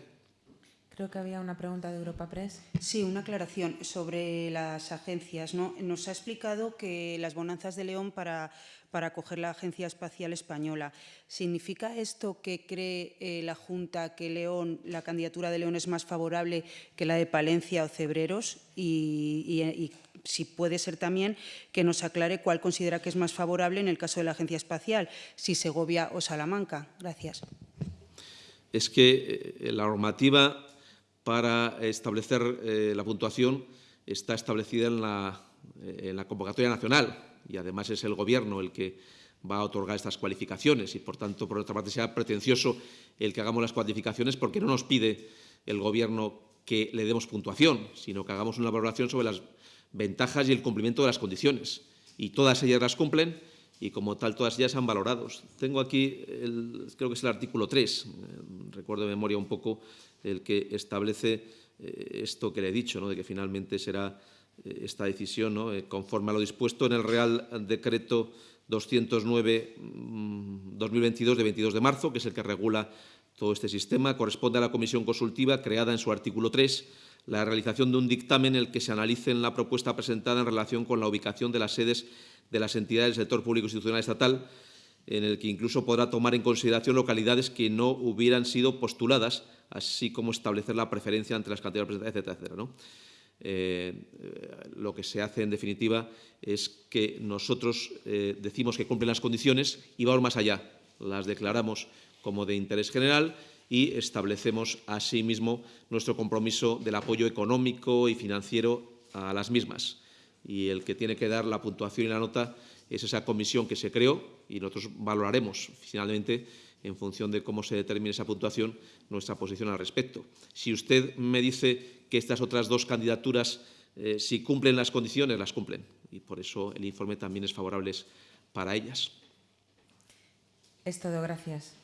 Creo que había una pregunta de Europa Press. Sí, una aclaración sobre las agencias. ¿no? Nos ha explicado que las bonanzas de León para para acoger la Agencia Espacial Española. ¿Significa esto que cree eh, la Junta que León, la candidatura de León es más favorable que la de Palencia o Cebreros? Y, si puede ser también que nos aclare cuál considera que es más favorable en el caso de la Agencia Espacial, si Segovia o Salamanca. Gracias. Es que eh, la normativa para establecer eh, la puntuación está establecida en la, en la convocatoria nacional y además es el Gobierno el que va a otorgar estas cualificaciones y, por tanto, por otra parte, sea pretencioso el que hagamos las cualificaciones porque no nos pide el Gobierno que le demos puntuación, sino que hagamos una valoración sobre las ventajas y el cumplimiento de las condiciones. Y todas ellas las cumplen y, como tal, todas ellas han valorado. Tengo aquí, el, creo que es el artículo 3, eh, recuerdo de memoria un poco, el que establece eh, esto que le he dicho, ¿no? de que finalmente será eh, esta decisión. Eh, conforme a lo dispuesto en el Real Decreto 209-2022 mm, de 22 de marzo, que es el que regula todo este sistema, corresponde a la Comisión Consultiva creada en su artículo 3. la realización de un dictamen en el que se analice la propuesta presentada en relación con la ubicación de las sedes de las entidades del sector público institucional estatal, en el que incluso podrá tomar en consideración localidades que no hubieran sido postuladas, así como establecer la preferencia entre las cantidades presentadas, etcétera, etcétera. ¿no? Eh, lo que se hace, en definitiva, es que nosotros eh, decimos que cumplen las condiciones y vamos más allá. Las declaramos como de interés general y establecemos asimismo nuestro compromiso del apoyo económico y financiero a las mismas. Y el que tiene que dar la puntuación y la nota es esa comisión que se creó y nosotros valoraremos finalmente en función de cómo se determine esa puntuación, nuestra posición al respecto. Si usted me dice que estas otras dos candidaturas, eh, si cumplen las condiciones, las cumplen. Y por eso el informe también es favorable para ellas. Es todo, gracias.